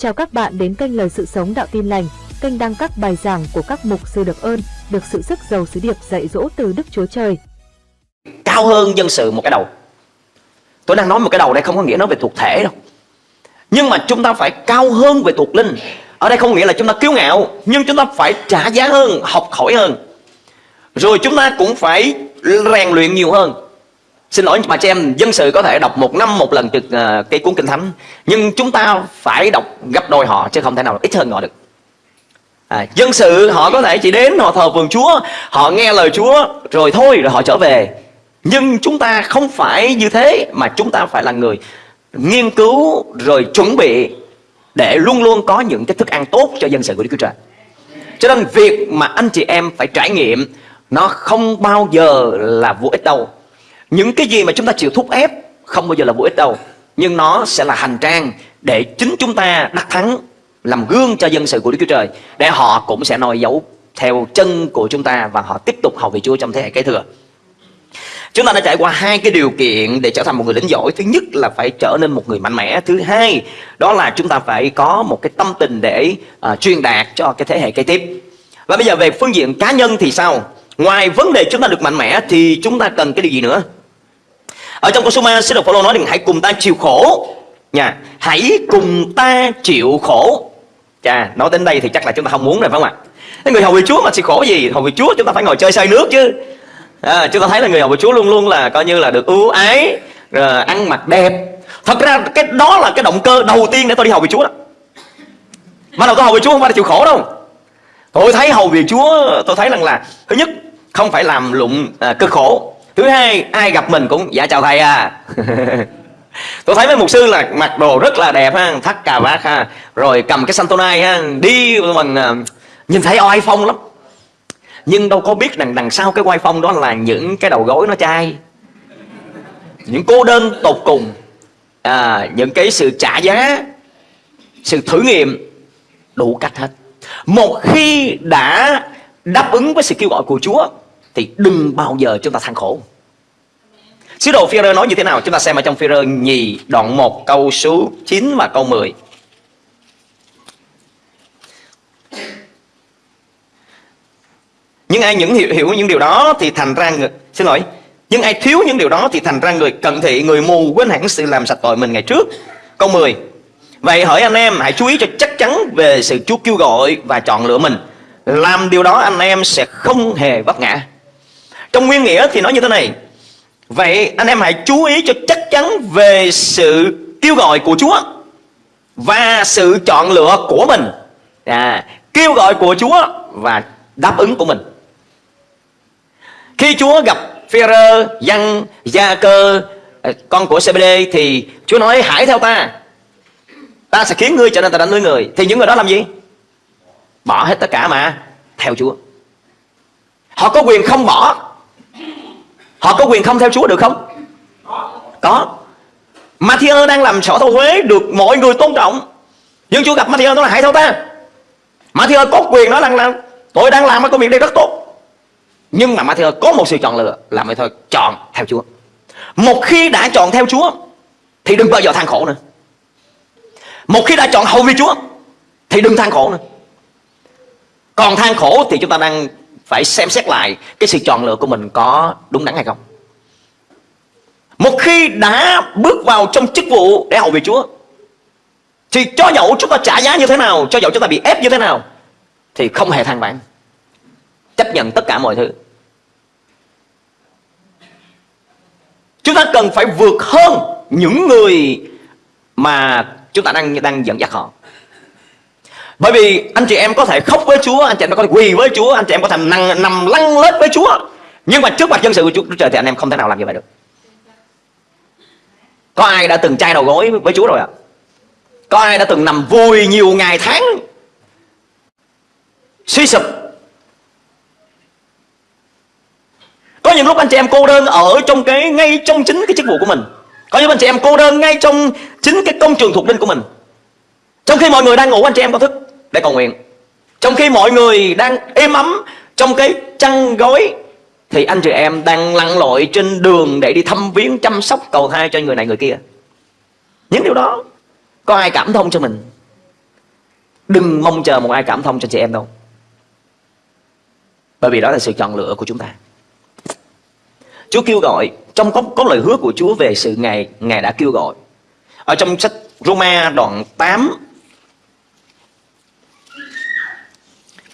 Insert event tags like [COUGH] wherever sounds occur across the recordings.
Chào các bạn đến kênh Lời Sự Sống Đạo Tin Lành, kênh đăng các bài giảng của các mục sư được ơn, được sự sức giàu sứ điệp dạy dỗ từ Đức Chúa Trời. Cao hơn dân sự một cái đầu. Tôi đang nói một cái đầu đây không có nghĩa nói về thuộc thể đâu. Nhưng mà chúng ta phải cao hơn về thuộc linh. Ở đây không nghĩa là chúng ta kiêu ngạo, nhưng chúng ta phải trả giá hơn, học hỏi hơn. Rồi chúng ta cũng phải rèn luyện nhiều hơn Xin lỗi mà chị em dân sự có thể đọc một năm một lần trực à, uh, cái cuốn kinh thánh Nhưng chúng ta phải đọc gấp đôi họ chứ không thể nào ít hơn họ được. À, Dân sự họ có thể chỉ đến họ thờ vườn Chúa Họ nghe lời Chúa rồi thôi rồi họ trở về. Nhưng chúng ta không phải như thế mà chúng ta phải là người nghiên cứu rồi chuẩn bị Để luôn luôn có những cái thức ăn tốt cho dân sự của Đức Chúa Trời. Cho nên việc mà anh chị em phải trải nghiệm Nó không bao giờ là vô ích đâu những cái gì mà chúng ta chịu thúc ép không bao giờ là vô ích đâu nhưng nó sẽ là hành trang để chính chúng ta đắc thắng làm gương cho dân sự của Đức Chúa Trời để họ cũng sẽ noi dấu theo chân của chúng ta và họ tiếp tục hầu vị Chúa trong thế hệ kế thừa. Chúng ta đã trải qua hai cái điều kiện để trở thành một người lính giỏi. Thứ nhất là phải trở nên một người mạnh mẽ. Thứ hai đó là chúng ta phải có một cái tâm tình để uh, truyền đạt cho cái thế hệ kế tiếp. Và bây giờ về phương diện cá nhân thì sao? Ngoài vấn đề chúng ta được mạnh mẽ thì chúng ta cần cái điều gì nữa? Ở trong câu số 3 sứ đồ Phaolô nói rằng hãy cùng ta chịu khổ. Nha hãy cùng ta chịu khổ. Chà nói đến đây thì chắc là chúng ta không muốn rồi phải không ạ? Cái người hầu vị Chúa mà chịu khổ gì? Hầu vị Chúa chúng ta phải ngồi chơi say nước chứ. À, chúng ta thấy là người hầu vị Chúa luôn luôn là coi như là được ưu ái rồi ăn mặc đẹp. Thật ra cái đó là cái động cơ đầu tiên để tôi đi hầu vị Chúa đó. Mà đầu tôi hầu vị Chúa không phải là chịu khổ đâu. Tôi thấy hầu vị Chúa tôi thấy rằng là thứ nhất không phải làm lụng à, cực khổ thứ hai ai gặp mình cũng dạ chào thầy à. [LAUGHS] Tôi thấy mấy mục sư là mặc đồ rất là đẹp ha thắt cà vạt ha rồi cầm cái santonai ha đi mình à, nhìn thấy oai phong lắm. Nhưng đâu có biết rằng đằng sau cái oai phong đó là những cái đầu gối nó chai. Những cô đơn tột cùng à, những cái sự trả giá sự thử nghiệm đủ cách hết. Một khi đã đáp ứng với sự kêu gọi của Chúa thì đừng bao giờ chúng ta than khổ Sứ đồ Phi-rơ nói như thế nào? Chúng ta xem ở trong Phi-rơ nhì đoạn 1 câu số 9 và câu 10. Nhưng ai những hiểu, hiểu những điều đó thì thành ra người xin lỗi, nhưng ai thiếu những điều đó thì thành ra người cận thị, người mù quên hẳn sự làm sạch tội mình ngày trước. Câu 10. Vậy hỏi anh em hãy chú ý cho chắc chắn về sự Chúa kêu gọi và chọn lựa mình. Làm điều đó anh em sẽ không hề vấp ngã. Trong nguyên nghĩa thì nói như thế này. Vậy anh em hãy chú ý cho chắc chắn về sự kêu gọi của Chúa Và sự chọn lựa của mình. À, Kêu gọi của Chúa và đáp ứng của mình. Khi Chúa gặp Phêrô, Giăng, Gia Cơ, à, con của CBD thì Chúa nói hãy theo ta. Ta sẽ khiến ngươi trở nên tài đánh nuôi người. Thì những người đó làm gì? Bỏ hết tất cả mà theo Chúa. Họ có quyền không bỏ. Họ có quyền không theo Chúa được không? Có. Matthew đang làm sở thâu thuế Được mọi người tôn trọng. Nhưng Chúa gặp Matthew nói là hãy theo ta. Matthew có quyền nói rằng là, Tôi đang làm cái công việc đây rất tốt. Nhưng mà Matthew có một sự chọn lựa Là mày thôi chọn theo Chúa. Một khi đã chọn theo Chúa, Thì đừng bao giờ than khổ nữa. Một khi đã chọn hầu vì Chúa, Thì đừng than khổ nữa. Còn than khổ thì chúng ta đang phải xem xét lại cái sự chọn lựa của mình có đúng đắn hay không. Một khi đã bước vào trong chức vụ để hầu việc Chúa, thì cho dẫu chúng ta trả giá như thế nào, cho dẫu chúng ta bị ép như thế nào, thì không hề than vãn. Chấp nhận tất cả mọi thứ. Chúng ta cần phải vượt hơn những người mà chúng ta đang đang dẫn dắt họ bởi vì anh chị em có thể khóc với Chúa Anh chị em có thể quỳ với Chúa Anh chị em có thể nằm, nằm lăn lết với Chúa. Nhưng mà trước mặt dân sự của Chúa Trời thì anh em không thể nào làm như vậy được. Có ai đã từng chai đầu gối với Chúa rồi ạ? À? Có ai đã từng nằm vui nhiều ngày tháng? Suy sụp. Có những lúc anh chị em cô đơn ở trong cái ngay trong chính cái chức vụ của mình. Có những anh chị em cô đơn ngay trong chính cái công trường thuộc linh của mình. Trong khi mọi người đang ngủ anh chị em có thức để cầu nguyện. Trong khi mọi người đang êm ấm trong cái chăn gối thì anh chị em đang lặn lội trên đường để đi thăm viếng chăm sóc cầu thai cho người này người kia. Những điều đó có ai cảm thông cho mình? Đừng mong chờ một ai cảm thông cho chị em đâu. Bởi vì đó là sự chọn lựa của chúng ta. Chúa kêu gọi trong có, có lời hứa của Chúa về sự Ngài Ngài đã kêu gọi. Ở trong sách Roma đoạn 8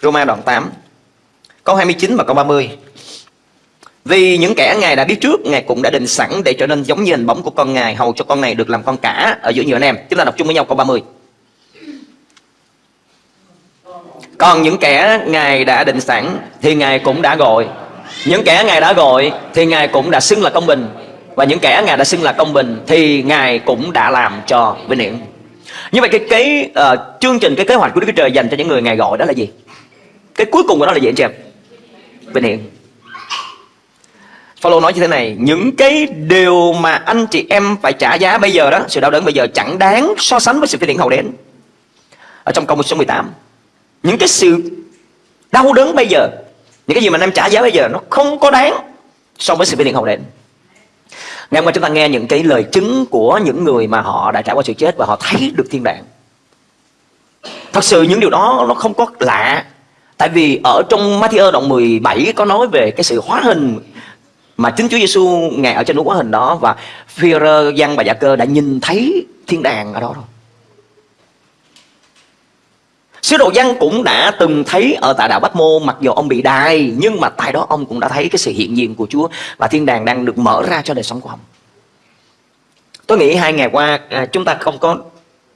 Roma đoạn 8 câu 29 và câu 30 vì những kẻ Ngài đã biết trước Ngài cũng đã định sẵn để trở nên giống như hình bóng của con Ngài Hầu cho con này được làm con cả ở giữa nhiều anh em. Chúng ta đọc chung với nhau câu 30 Còn những kẻ Ngài đã định sẵn Thì Ngài cũng đã gọi. Những kẻ Ngài đã gọi Thì Ngài cũng đã xưng là công bình. Và những kẻ Ngài đã xưng là công bình Thì Ngài cũng đã làm cho vinh hiển. Như vậy cái cái uh, chương trình Cái kế hoạch của Đức Chúa Trời dành cho những người Ngài gọi đó là gì? Cái cuối cùng của nó là gì anh chị em? Vinh hiển. Paulo nói như thế này, những cái điều mà anh chị em phải trả giá bây giờ đó, sự đau đớn bây giờ chẳng đáng so sánh với sự vinh hiển hậu đến. Ở trong câu số 18 những cái sự đau đớn bây giờ, những cái gì mà anh em trả giá bây giờ nó không có đáng so với sự vinh hiển hậu đến. Ngày hôm qua chúng ta nghe những cái lời chứng của những người mà họ đã trải qua sự chết và họ thấy được thiên đàng. Thật sự những điều đó nó không có lạ tại vì ở trong Matthew đoạn 17 có nói về cái sự hóa hình mà chính Chúa Giêsu ngài ở trên núi hóa hình đó và Phi-rơ, Giăng và Dạ Cơ đã nhìn thấy thiên đàng ở đó rồi. Sứ đồ Giăng cũng đã từng thấy ở tại đảo Bách Mô mặc dù ông bị đài nhưng mà tại đó ông cũng đã thấy cái sự hiện diện của Chúa và thiên đàng đang được mở ra cho đời sống của ông. Tôi nghĩ hai ngày qua à, chúng ta không có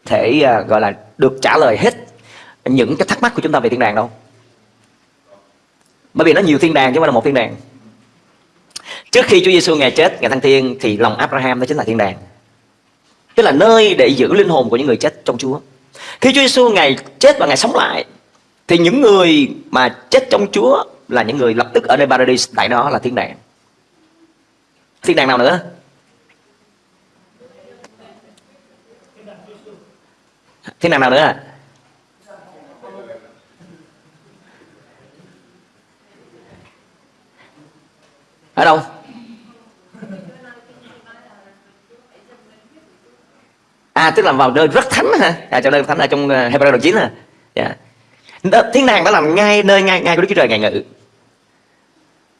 thể à, gọi là được trả lời hết những cái thắc mắc của chúng ta về thiên đàng đâu. Bởi vì nó nhiều thiên đàng chứ không phải là một thiên đàng. Trước khi Chúa Giêsu ngài chết, ngài thăng thiên thì lòng Abraham đó chính là thiên đàng. Tức là nơi để giữ linh hồn của những người chết trong Chúa. Khi Chúa Giêsu ngài chết và ngài sống lại thì những người mà chết trong Chúa là những người lập tức ở nơi Paradise tại đó là thiên đàng. Thiên đàng nào nữa? Thiên đàng nào nữa? Ở đâu? à tức là vào nơi rất thánh hả? à, trong nơi thánh ở trong ờ, Hebrew đoạn chín hả dạ. yeah. thiên đàng đó là ngay nơi ngay ngay của Đức Chúa Trời ngài ngự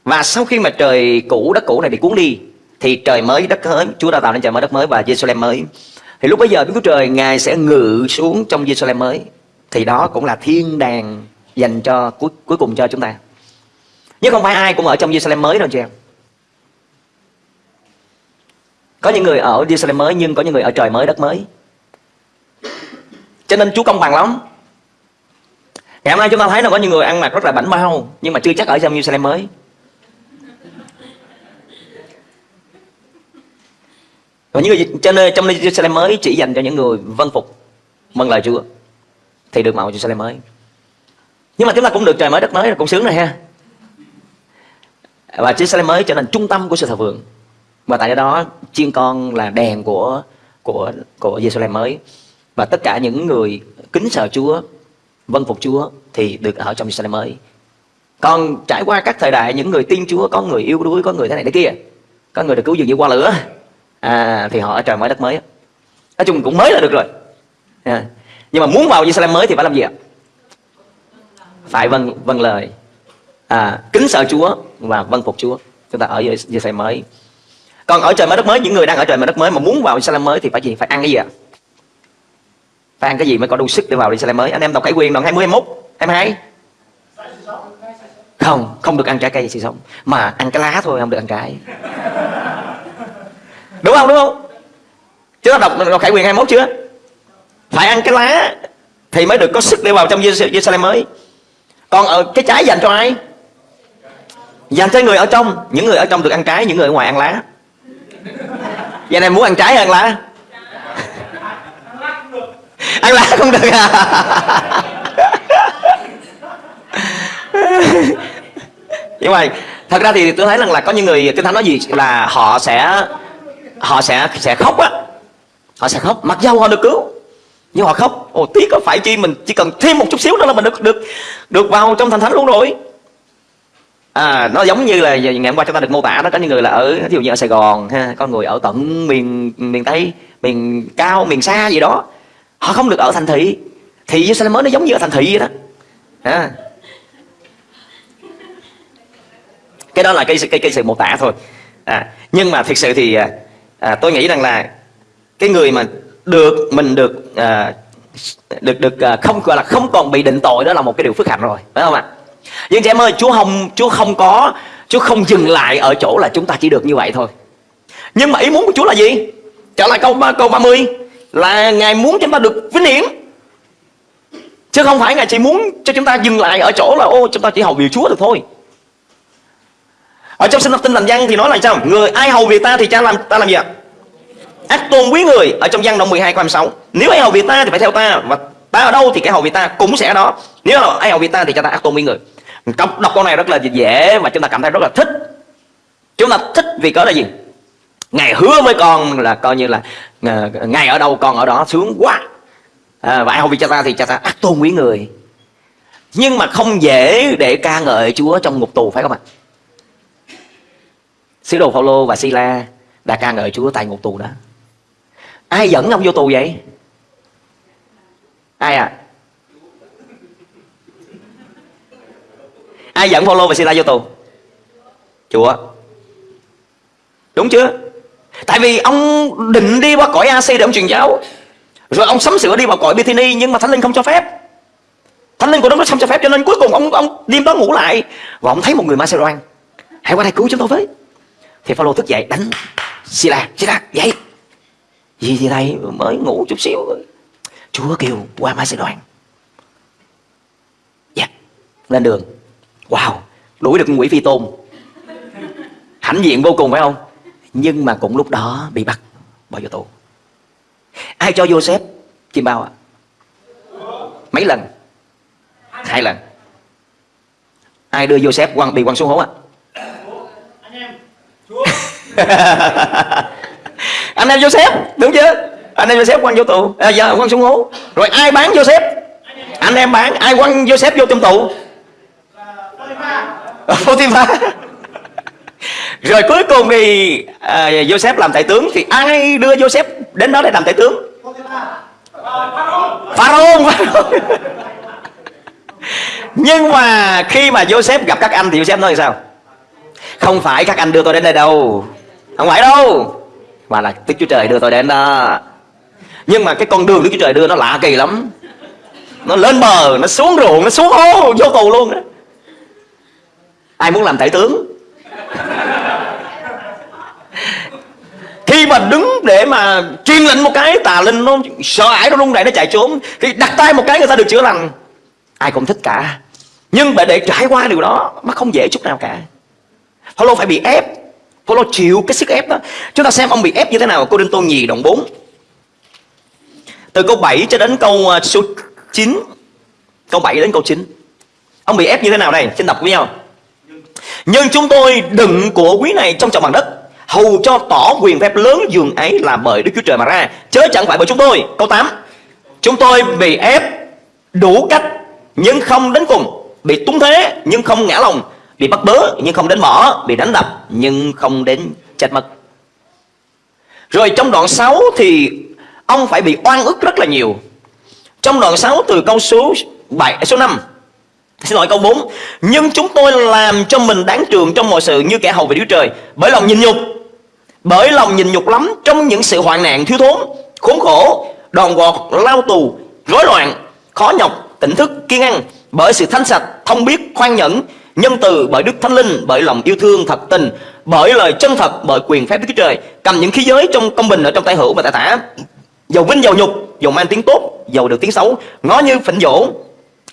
và sau khi mà trời cũ đất cũ này bị cuốn đi thì trời mới đất mới Chúa đã tạo nên trời mới đất mới và Jerusalem mới thì lúc bây giờ Đức Chúa Trời ngài sẽ ngự xuống trong Jerusalem mới thì đó cũng là thiên đàng dành cho cuối cuối cùng cho chúng ta nhưng không phải ai cũng ở trong Jerusalem mới đâu chị em có những người ở Jerusalem mới, nhưng có những người ở trời mới, đất mới. Cho nên Chúa công bằng lắm. Ngày hôm nay chúng ta thấy là có những người ăn mặc rất là bảnh bao, Nhưng mà chưa chắc ở trong Jerusalem mới. Và những người cho nên trong Jerusalem mới chỉ dành cho những người vân phục Vâng lời Chúa, Thì được mạo Jerusalem mới. Nhưng mà chúng ta cũng được trời mới, đất mới cũng sướng rồi ha. Và Jerusalem mới trở thành trung tâm của sự thờ phượng và tại đó chiên con là đèn của của của Jerusalem mới. Và tất cả những người kính sợ Chúa vâng phục Chúa thì được ở trong Jerusalem mới. Còn trải qua các thời đại những người tin Chúa có người yêu đuối có người thế này thế kia có người được cứu dường như qua lửa à, thì họ ở trời mới đất mới. Nói chung cũng mới là được rồi. À. nhưng mà muốn vào Jerusalem mới thì phải làm gì ạ? Phải vâng vâng lời. À, kính sợ Chúa và vâng phục Chúa. Chúng ta ở Jerusalem mới còn ở trời mới đất mới những người đang ở trời mới đất mới mà muốn vào Jerusalem mới thì phải gì? Phải ăn cái gì ạ? Phải ăn cái gì mới có đủ sức để vào Jerusalem mới? Anh em đọc cải quyền đoạn 20 21 22 không không được ăn trái cây gì sống. Mà ăn cái lá thôi không được ăn trái. Đúng không đúng không? Chúng ta đọc, đọc khải quyền 21 chưa? Phải ăn cái lá thì mới được có sức để vào trong Jerusalem mới. Còn ở cái trái dành cho ai? Dành cho người ở trong. Những người ở trong được ăn trái những người ở ngoài ăn lá. Giờ này muốn ăn trái hơn là? Lá Ăn lá không được à? Nhưng mà Thật ra thì tôi thấy rằng là có những người Kinh Thánh nói gì là họ sẽ Họ sẽ sẽ khóc á. Họ sẽ khóc. Mặc dầu họ được cứu, Nhưng họ khóc. Ồ, tiếc có phải chi mình chỉ cần thêm một chút xíu nữa là mình được được được vào trong thành thánh luôn rồi à, nó giống như là ngày hôm qua chúng ta được mô tả đó có những người là ở ví dụ như ở Sài Gòn ha có người ở tận miền miền Tây miền cao miền xa gì đó. Họ không được ở thành thị. Thì Jerusalem nó giống như ở thành thị vậy đó. À. Cái đó là cái, cái, cái sự mô tả thôi. À, Nhưng mà thực sự thì à, à, tôi nghĩ rằng là Cái người mà được mình được à, được được à, không gọi là không còn bị định tội đó là một cái điều phước hạnh rồi phải không ạ? Nhưng chị em ơi, chúa không chúa không có, chúa không dừng lại ở chỗ là chúng ta chỉ được như vậy thôi. Nhưng mà ý muốn của chúa là gì? Trở lại câu câu 30 là ngài muốn chúng ta được vinh hiển. Chứ không phải ngài chỉ muốn cho chúng ta dừng lại ở chỗ là, ô, chúng ta chỉ hầu việc chúa được thôi. Ở trong sinh học tinh lành văn thì nói là sao? Người ai hầu việc ta thì cha làm, ta làm gì ạ? Ác tôn quý người, ở trong văn đoạn 12 câu 26 nếu ai hầu việc ta thì phải theo ta, và ta ở đâu thì cái hầu việc ta cũng sẽ ở đó. Nếu ai hầu việc ta thì cho ta ác tôn quý người đọc, đọc câu này rất là dễ và chúng ta cảm thấy rất là thích chúng ta thích vì cớ là gì ngài hứa với con là coi như là ngày ngài ở đâu con ở đó sướng quá à, và ai hầu vì cha ta thì cha ta ác tôn quý người nhưng mà không dễ để ca ngợi Chúa trong ngục tù phải không ạ? Sứ đồ Phaolô và Sila đã ca ngợi Chúa tại ngục tù đó. Ai dẫn ông vô tù vậy? Ai à? Ai dẫn follow và Sila vô tù? Chúa. Đúng chưa? Tại vì ông định đi qua cõi AC để ông truyền giáo. Rồi ông sắm sửa đi vào cõi Bethany nhưng mà Thánh Linh không cho phép. Thánh Linh của đấng không cho phép cho nên cuối cùng ông ông đêm đó ngủ lại và ông thấy một người Macedon Hãy qua đây cứu chúng tôi với. Thì Phaolô thức dậy đánh Sila, Sila dậy gì gì đây mới ngủ chút xíu Chúa kêu qua Macedon Dạ yeah. Lên đường Wow Đuổi được quỷ phi tôn. Hãnh diện vô cùng phải không? Nhưng mà cũng lúc đó bị bắt Bỏ vô tù. Ai cho Joseph? Chim bao ạ. À? Mấy lần? Hai lần. Ai đưa Joseph quăng, bị quăng xuống hố ạ? À? [LAUGHS] anh em Joseph đúng chưa? Anh em Joseph quăng vô tù. À, giờ quăng xuống hố. Rồi ai bán Joseph? Anh em bán. Ai quăng Joseph vô trong tù? Potiphar rồi cuối cùng thì à, Joseph làm đại tướng thì ai đưa Joseph đến đó để làm đại tướng? Pharaoh nhưng mà khi mà Joseph gặp các anh thì Joseph nói sao? Không phải các anh đưa tôi đến đây đâu. Không phải đâu. Mà là Đức Chúa Trời đưa tôi đến đó. Nhưng mà cái con đường Đức Chúa Trời đưa nó lạ kỳ lắm. Nó lên bờ nó xuống ruộng nó xuống hố vô tù luôn đó ai muốn làm thể tướng? Khi mà đứng để mà truyền lệnh một cái, tà linh nó sợ hãi nó rung rẩy, nó chạy trốn. Thì đặt tay một cái, người ta được chữa lành. Ai cũng thích cả. Nhưng mà để trải qua điều đó, nó không dễ chút nào cả. Paulo phải bị ép. Paulo chịu cái sức ép đó. Chúng ta xem ông bị ép như thế nào Cô Đinh Tô Nhì đoạn 4 Từ câu 7 cho đến câu ờ, số 9 Câu 7 đến câu 9 Ông bị ép như thế nào đây? Xin đọc với nhau. Nhưng chúng tôi đựng của quý này trong trọng bằng đất. Hầu cho tỏ quyền phép lớn dường ấy là bởi Đức Chúa Trời mà ra. Chớ chẳng phải bởi chúng tôi. Câu 8 Chúng tôi bị ép đủ cách, Nhưng không đến cùng. Bị túng thế, nhưng không ngã lòng. Bị bắt bớ, nhưng không đến mỏ. Bị đánh đập, nhưng không đến chết mất. Rồi trong đoạn 6 thì ông phải bị oan ức rất là nhiều. Trong đoạn 6 từ câu số 7 số 5 Xin lỗi câu 4 Nhưng chúng tôi làm cho mình đáng trường trong mọi sự như kẻ hầu về Đức Trời. Bởi lòng nhìn nhục. Bởi lòng nhìn nhục lắm trong những sự hoạn nạn thiếu thốn Khốn khổ Đòn gọt, lao tù, rối loạn Khó nhọc, tỉnh thức, kiên ăn. Bởi sự thanh sạch, thông biết, khoan nhẫn nhân từ bởi Đức Thánh Linh, bởi lòng yêu thương thật tình, bởi lời chân thật, bởi quyền phép Đức Chúa Trời, cầm những khí giới trong công bình ở trong tay hữu và tại tả, dầu vinh dầu nhục, dầu mang tiếng tốt, dầu được tiếng xấu, ngó như phỉnh dỗ,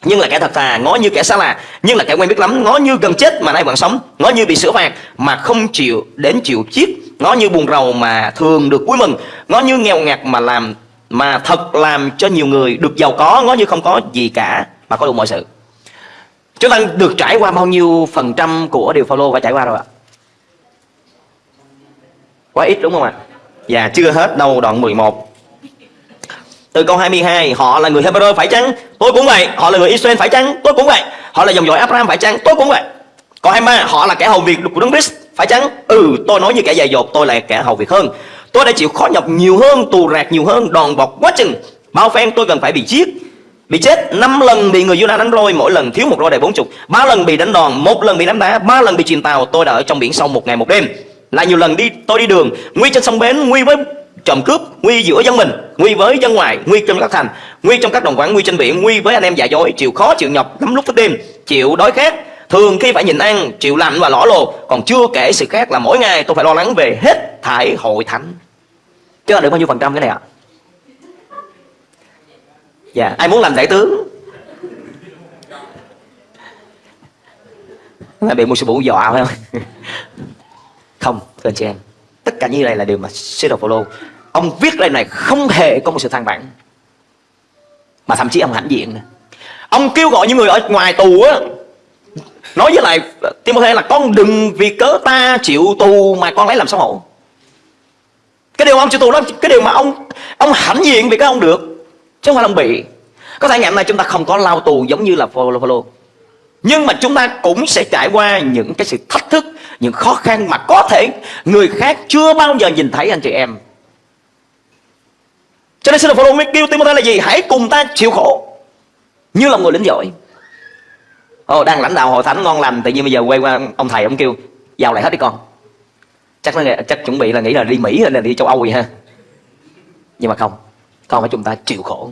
nhưng là kẻ thật thà, ngó như kẻ xa lạ, nhưng là kẻ quen biết lắm, ngó như gần chết mà nay vẫn sống, ngó như bị sửa phạt mà không chịu đến chịu chiết, ngó như buồn rầu mà thường được vui mừng, ngó như nghèo ngặt mà làm mà thật làm cho nhiều người được giàu có, ngó như không có gì cả mà có đủ mọi sự. Chúng ta được trải qua bao nhiêu phần trăm của điều Phaolô phải trải qua rồi ạ? Quá ít đúng không ạ? Và chưa hết đâu đoạn 11 từ câu 22 Họ là người Hebrew phải chăng? Tôi cũng vậy. Họ là người Israel phải chăng? Tôi cũng vậy. Họ là dòng dõi Abraham phải chăng? Tôi cũng vậy. Câu 23 Họ là kẻ hầu việc của Đấng Christ phải chăng? Ừ tôi nói như kẻ dạy dột, Tôi là kẻ hầu việc hơn. Tôi đã chịu khó nhọc nhiều hơn, Tù rạc nhiều hơn, Đòn bọc quá chừng. Bao phen tôi cần phải bị giết, bị chết. Năm lần bị người Judah đánh roi, mỗi lần thiếu một roi đầy bốn chục. Ba lần bị đánh đòn, một lần bị đánh đá. Ba lần bị chìm tàu, tôi đã ở trong biển sâu một ngày một đêm. Là nhiều lần đi, tôi đi đường, nguy trên sông bến, nguy với trộm cướp, nguy giữa dân mình, nguy với dân ngoài, nguy trong các thành, nguy trong các đồng quản nguy trên biển, nguy với anh em giả dối, chịu khó, chịu nhọc, lắm lúc thức đêm, chịu đói khát. Thường khi phải nhịn ăn, chịu lạnh và lõ lồ, còn chưa kể sự khác là mỗi ngày tôi phải lo lắng về hết thải hội thánh. Chứ là được bao nhiêu phần trăm cái này ạ? Dạ ai muốn làm đại tướng? Là bị một sư phụ dọa phải không? [LAUGHS] Không, thưa anh chị em, tất cả như này là điều mà sư đồ Phaolô ông viết lời này không hề có một sự than vãn. Mà thậm chí ông hãnh diện nữa. ông kêu gọi những người ở ngoài tù á, nói với lại Timothy là con đừng vì cớ ta chịu tù mà con lấy làm xấu hổ. Cái điều ông chịu tù đó, cái điều mà ông ông hãnh diện vì cái ông được, chứ không phải là ông bị. Có thể ngày hôm nay chúng ta không có lao tù giống như là Phaolô. Nhưng mà chúng ta cũng sẽ trải qua những cái sự thách thức, những khó khăn mà có thể người khác chưa bao giờ nhìn thấy, anh chị em cho nên xin Phaolô mới kêu Timothy là gì? Hãy cùng ta chịu khổ. Như là người lính giỏi. Ồ, đang lãnh đạo hội thánh ngon lành tự nhiên bây giờ quay qua ông thầy ông kêu vào lại hết đi con. Chắc nó chắc chuẩn bị là nghĩ là đi Mỹ hay là đi châu Âu vậy ha. Nhưng mà không con phải chúng ta chịu khổ.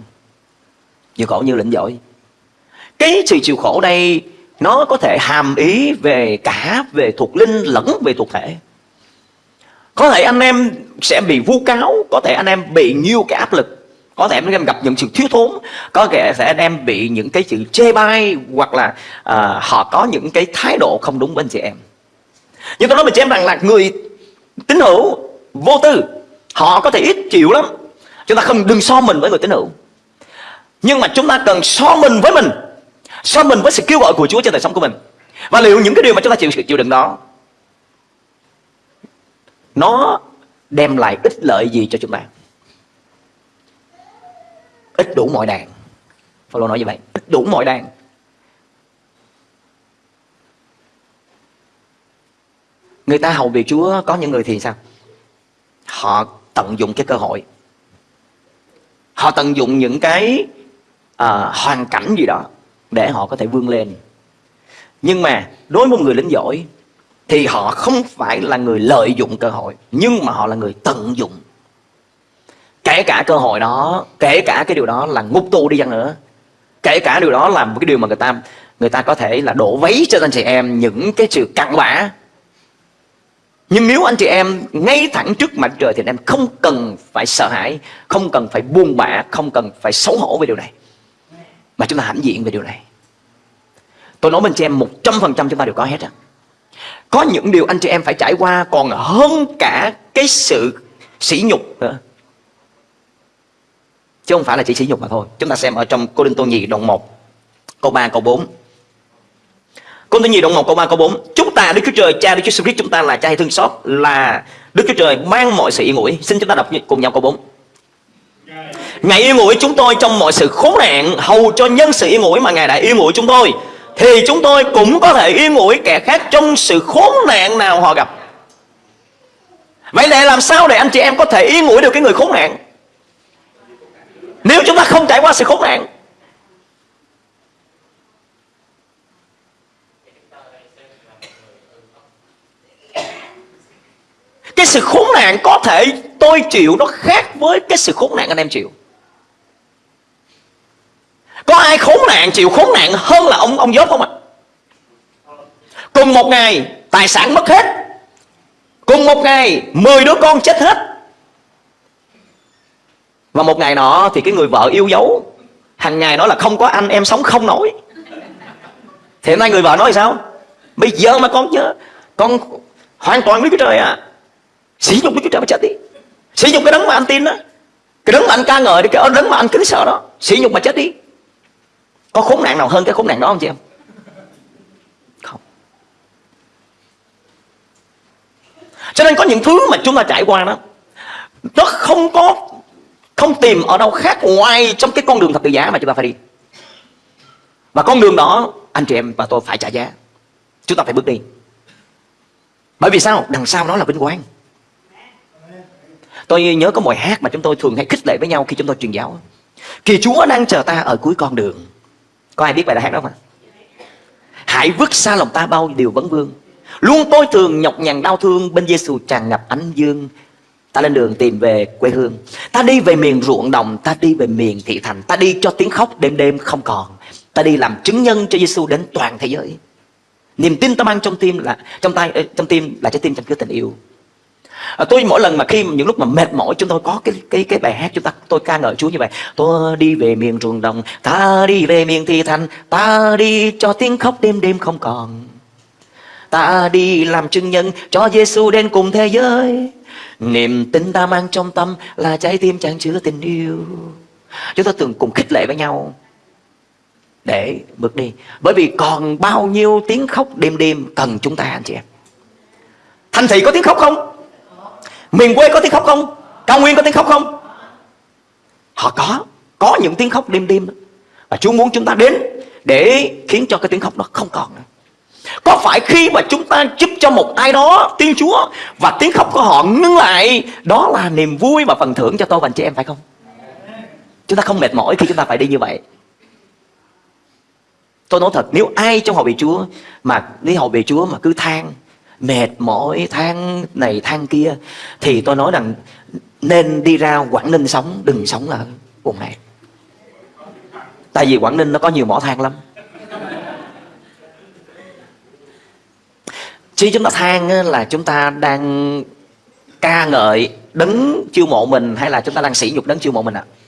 Chịu khổ như lĩnh giỏi. Cái sự chịu khổ đây nó có thể hàm ý về cả về thuộc linh lẫn về thuộc thể có thể anh em sẽ bị vu cáo có thể anh em bị nhiều cái áp lực có thể anh em gặp những sự thiếu thốn có thể sẽ anh em bị những cái sự chê bai hoặc là uh, họ có những cái thái độ không đúng bên chị em. Nhưng tôi nói với chị em rằng là người tín hữu vô tư họ có thể ít chịu lắm. Chúng ta không đừng so mình với người tín hữu. Nhưng mà chúng ta cần so mình với mình so mình với sự kêu gọi của Chúa trên đời sống của mình. Và liệu những cái điều mà chúng ta chịu chịu đựng đó nó đem lại ích lợi gì cho chúng ta ít đủ mọi đàn. Phaolô nói như vậy. Ít đủ mọi đàn. Người ta hầu việc Chúa có những người thì sao? Họ tận dụng cái cơ hội. Họ tận dụng những cái uh, hoàn cảnh gì đó để họ có thể vươn lên. Nhưng mà đối với một người lính giỏi thì họ không phải là người lợi dụng cơ hội, nhưng mà họ là người tận dụng. Kể cả cơ hội đó, kể cả cái điều đó là ngục tù đi chăng nữa, kể cả điều đó là một cái điều mà người ta người ta có thể là đổ vấy cho anh chị em những cái sự cặn bã. Nhưng nếu anh chị em ngay thẳng trước mặt trời thì anh em không cần phải sợ hãi, không cần phải buông bã, không cần phải xấu hổ về điều này. Mà chúng ta hãnh diện về điều này. Tôi nói bên chị em một trăm phần trăm chúng ta đều có hết á có những điều anh chị em phải trải qua, còn hơn cả cái sự sỉ nhục nữa. Chứ không phải là chỉ sỉ nhục mà thôi. Chúng ta xem ở trong cô đinh tô nhì đoạn 1 câu 3 câu 4 Cô Tô nhì đoạn 1 câu 3 câu 4 Chúng ta, Đức Chúa Trời, cha Đức Chúa Christ, chúng ta là cha hay thương xót? Là Đức Chúa Trời mang mọi sự yên ủi. Xin chúng ta đọc cùng nhau câu 4 Ngài yên ủi chúng tôi trong mọi sự khốn nạn, Hầu cho nhân sự yên ủi mà Ngài đã yên ủi chúng tôi. Thì chúng tôi cũng có thể yên ủi kẻ khác Trong sự khốn nạn nào họ gặp. Vậy để làm sao để anh chị em có thể yên ủi được cái người khốn nạn? Nếu chúng ta không trải qua sự khốn nạn, Cái sự khốn nạn có thể tôi chịu nó khác với cái sự khốn nạn anh em chịu có ai khốn nạn, chịu khốn nạn hơn là ông ông dốt không ạ? Cùng một ngày, tài sản mất hết. Cùng một ngày 10 đứa con chết hết. Và một ngày nọ thì cái người vợ yêu dấu, hàng ngày nói là không có anh, em sống không nổi. Thì hôm nay người vợ nói sao? Bây giờ mà con nhớ, con hoàn toàn biết cái trời à sử dụng cái chúa trời mà chết đi. Sử dụng cái đấng mà anh tin đó. Cái đấng mà anh ca ngợi đi cái đấng mà anh kính sợ đó. Sử dụng mà chết đi có khốn nạn nào hơn cái khốn nạn đó không chị em? Không. Cho nên có những thứ mà chúng ta trải qua đó, nó không có, không tìm ở đâu khác ngoài trong cái con đường thập tự giá mà chúng ta phải đi. Và con đường đó, anh chị em và tôi phải trả giá. Chúng ta phải bước đi. Bởi vì sao? Đằng sau đó là vinh quang. Tôi nhớ có một hát mà chúng tôi thường hay khích lệ với nhau khi chúng tôi truyền giáo. Kỳ Chúa đang chờ ta ở cuối con đường. Có ai biết bài hát đó không Hãy vứt xa lòng ta bao điều vấn vương. Luôn tôi thường nhọc nhằn đau thương. Bên Giêsu tràn ngập ánh dương. Ta lên đường tìm về quê hương. Ta đi về miền ruộng đồng. Ta đi về miền thị thành. Ta đi cho tiếng khóc đêm đêm không còn. Ta đi làm chứng nhân cho Giêsu đến toàn thế giới. Niềm tin ta mang trong tim là, trong tay trong tim là trái tim trong cứ tình yêu à, tôi mỗi lần mà khi những lúc mà mệt mỏi chúng tôi có cái cái cái bài hát chúng ta tôi ca ngợi Chúa như vậy. Tôi đi về miền ruộng đồng ta đi về miền thị thành ta đi cho tiếng khóc đêm đêm không còn. Ta đi làm chứng nhân cho Giêsu đến cùng thế giới. Niềm tin ta mang trong tâm là trái tim chẳng chứa tình yêu. Chúng ta từng cùng khích lệ với nhau. Để bước đi. Bởi vì còn bao nhiêu tiếng khóc đêm đêm cần chúng ta anh chị em? Thành thị có tiếng khóc không? Miền quê có tiếng khóc không? Cao nguyên có tiếng khóc không? Họ có có những tiếng khóc đêm đêm và Chúa muốn chúng ta đến để khiến cho cái tiếng khóc đó không còn nữa. Có phải khi mà chúng ta giúp cho một ai đó tin Chúa và tiếng khóc của họ ngưng lại, đó là niềm vui và phần thưởng cho tôi và anh chị em, phải không? Chúng ta không mệt mỏi khi chúng ta phải đi như vậy. Tôi nói thật, nếu ai trong hội bị Chúa mà đi hội bị Chúa mà cứ than mệt mỏi than này than kia, thì tôi nói rằng nên đi ra Quảng Ninh sống, đừng sống ở vùng này tại vì Quảng Ninh nó có nhiều mỏ than lắm Chứ chúng ta than là chúng ta đang ca ngợi đấng chiêu mộ mình, hay là chúng ta đang sỉ nhục đấng chiêu mộ mình ạ? À?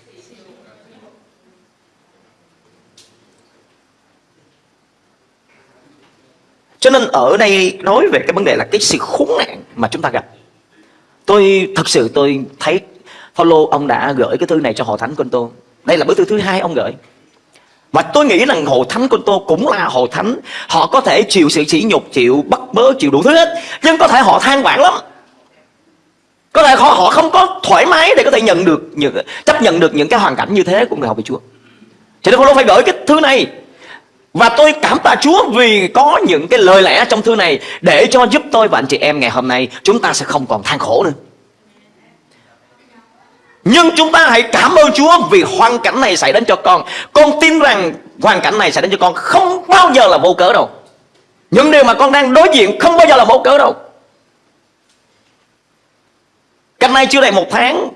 Cho nên ở đây nói về cái vấn đề là cái sự khốn nạn mà chúng ta gặp. Tôi thật sự tôi thấy Paulo ông đã gửi cái thư này cho hội thánh Côn Tô. Đây là bức thư thứ hai ông gửi. Và tôi nghĩ rằng hội thánh Côn Tô cũng là hội thánh Họ có thể chịu sự sỉ nhục, chịu bắt bớ, chịu đủ thứ hết Nhưng có thể họ than vãn lắm Có thể họ, họ không có thoải mái để có thể nhận được những, chấp nhận được những cái hoàn cảnh như thế của người học về Chúa Cho nên Paulo phải gửi cái thư này và tôi cảm tạ Chúa vì có những cái lời lẽ trong thư này Để cho giúp tôi và anh chị em ngày hôm nay Chúng ta sẽ không còn than khổ nữa. Nhưng chúng ta hãy cảm ơn Chúa vì hoàn cảnh này xảy đến cho con. Con tin rằng hoàn cảnh này xảy đến cho con không bao giờ là vô cớ đâu. Những điều mà con đang đối diện không bao giờ là vô cớ đâu. Cách nay chưa đầy một tháng,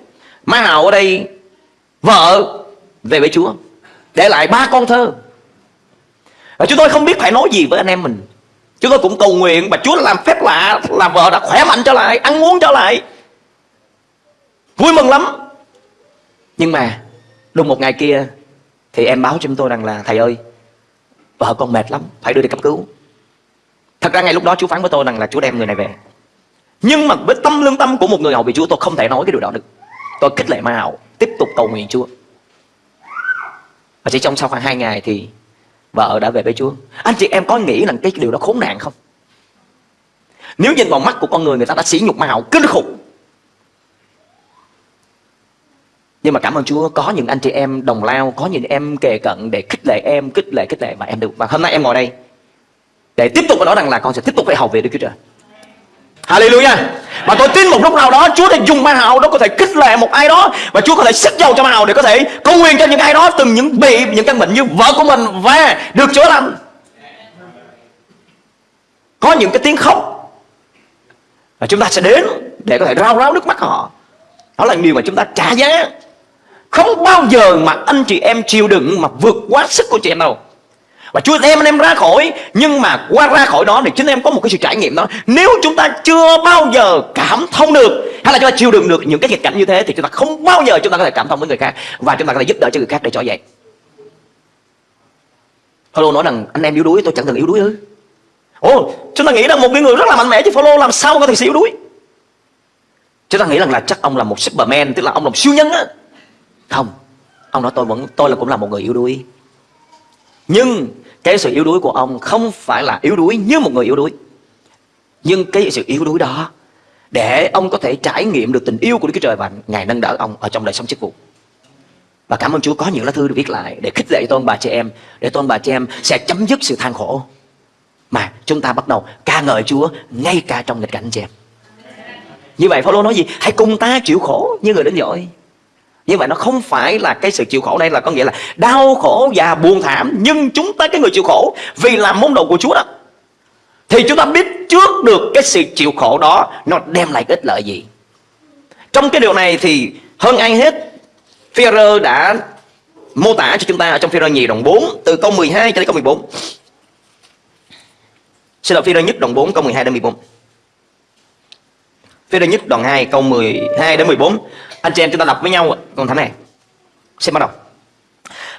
Má Hào ở đây, Vợ về với Chúa, Để lại ba con thơ và chúng tôi không biết phải nói gì với anh em mình. Chúng tôi cũng cầu nguyện Và Chúa làm phép lạ Là vợ đã khỏe mạnh trở lại, Ăn uống trở lại. Vui mừng lắm. Nhưng mà, Đúng một ngày kia, Thì em báo cho chúng tôi rằng là, Thầy ơi, Vợ con mệt lắm, Phải đưa đi cấp cứu. Thật ra ngay lúc đó Chúa phán với tôi rằng là Chúa đem người này về. Nhưng mà với tâm lương tâm của một người hầu vì Chúa, Tôi không thể nói cái điều đó được. Tôi kích lệ ma hậu Tiếp tục cầu nguyện Chúa. Và chỉ trong sau khoảng 2 ngày thì Vợ đã về với Chúa. Anh chị em có nghĩ rằng cái điều đó khốn nạn không? Nếu nhìn vào mắt của con người Người ta đã sỉ nhục ma hậu, kinh khủng. Nhưng mà cảm ơn Chúa, Có những anh chị em đồng lao, Có những em kề cận để khích lệ em Khích lệ khích lệ. Mà em được Và hôm nay em ngồi đây Để tiếp tục nói rằng là con sẽ tiếp tục phải học về Đức Chúa Trời. Hallelujah. Và tôi tin một lúc nào đó, Chúa sẽ dùng ma hào đó có thể kích lệ một ai đó, Và Chúa có thể sức dầu cho ma hào để có thể công nguyên cho những ai đó, từng những bị, những căn bệnh như vợ của mình và được chữa lành. Có những cái tiếng khóc. Và chúng ta sẽ đến để có thể rao ráo nước mắt họ. Đó là điều mà chúng ta trả giá. Không bao giờ mà anh chị em chịu đựng mà vượt quá sức của chị em đâu và Chúa đem anh em ra khỏi. Nhưng mà qua ra khỏi đó thì chính em có một cái sự trải nghiệm đó. Nếu chúng ta chưa bao giờ cảm thông được, Hay là chúng ta chịu đựng được những cái nghịch cảnh như thế, Thì chúng ta không bao giờ chúng ta có thể cảm thông với người khác. Và chúng ta có thể giúp đỡ cho người khác để trở dậy. Phaolô nói rằng, anh em yếu đuối, tôi chẳng từng yếu đuối ư Ồ, chúng ta nghĩ rằng một cái người rất là mạnh mẽ Chứ Phaolô làm sao có thể yếu đuối? Chúng ta nghĩ rằng là chắc ông là một Superman, Tức là ông là một siêu nhân á. Không, Ông nói tôi vẫn, tôi là cũng là một người yếu đuối nhưng cái sự yếu đuối của ông không phải là yếu đuối như một người yếu đuối. Nhưng cái sự yếu đuối đó, Để ông có thể trải nghiệm được tình yêu của Đức Chúa Trời Và Ngài nâng đỡ ông ở trong đời sống chức vụ. Và cảm ơn Chúa có những lá thư được viết lại Để khích lệ tôn bà chị em, Để tôn bà chị em sẽ chấm dứt sự than khổ. Mà chúng ta bắt đầu ca ngợi Chúa Ngay cả trong nghịch cảnh chị em. Như vậy Phaolô nói gì? Hãy cùng ta chịu khổ như người đến giỏi như vậy nó không phải là cái sự chịu khổ đây, là có nghĩa là đau khổ và buồn thảm, nhưng chúng ta cái người chịu khổ vì làm môn đồ của Chúa đó. Thì chúng ta biết trước được cái sự chịu khổ đó nó đem lại ích lợi gì. Trong cái điều này thì hơn ai hết Führer đã mô tả cho chúng ta ở trong Führer nhì đồng 4 từ câu 12 cho đến câu 14 Xin lỗi Führer nhất đoạn 4 câu 12 đến 14 Führer nhất đoạn 2 câu 12 đến 14 anh chị em chúng ta đọc với nhau con thánh này Xin bắt đầu.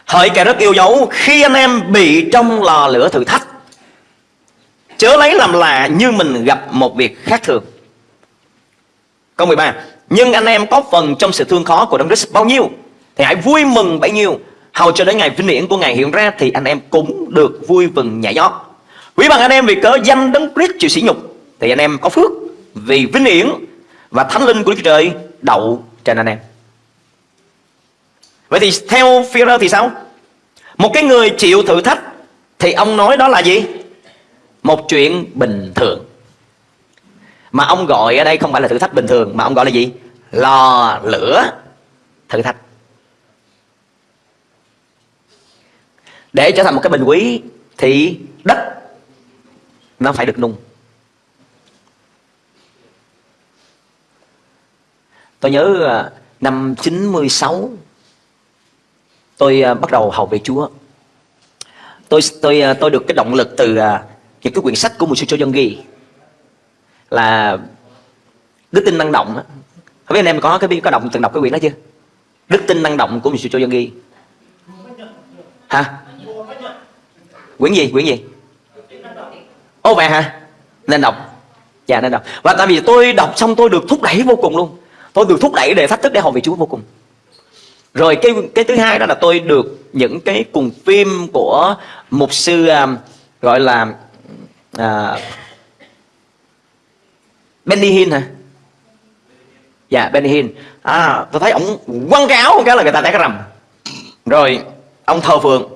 Hỡi kẻ rất yêu dấu, Khi anh em bị trong lò lửa thử thách, Chớ lấy làm lạ như mình gặp một việc khác thường. Câu 13 Nhưng anh em có phần trong sự thương khó của Đấng Christ bao nhiêu Thì hãy vui mừng bấy nhiêu. Hầu cho đến ngày vinh hiển của Ngài hiện ra Thì anh em cũng được vui mừng nhảy nhót. Quý bằng anh em vì cớ danh Đấng Christ chịu sỉ nhục Thì anh em có phước vì vinh hiển Và thánh linh của Đức Trời đậu trên anh em. Vậy thì theo Führer thì sao? Một cái người chịu thử thách Thì ông nói đó là gì? Một chuyện bình thường. Mà ông gọi ở đây không phải là thử thách bình thường, mà ông gọi là gì? Lò lửa thử thách. Để trở thành một cái bình quý thì đất nó phải được nung. Tôi nhớ à, năm 96 tôi à, bắt đầu học về Chúa. Tôi tôi à, tôi được cái động lực từ những cái quyển sách của một sư Cho Dân ghi là đức tin năng động không biết anh em có cái, có đọc, từng đọc cái quyển đó chưa? Đức tin năng động của một sư Cho Dân ghi. Hả? Quyển gì? Quyển gì? Ô, vậy hả? Nên đọc. Dạ nên đọc. Và tại vì tôi đọc xong tôi được thúc đẩy vô cùng luôn tôi được thúc đẩy để thách thức để học về Chúa vô cùng. Rồi cái cái thứ hai đó là tôi được những cái cùng phim của mục sư um, gọi là uh, Benny Hinn hả? Dạ Benny Hinn. À tôi thấy ông quăng cái áo cái là người ta thấy cái rầm. Rồi ông thờ phượng.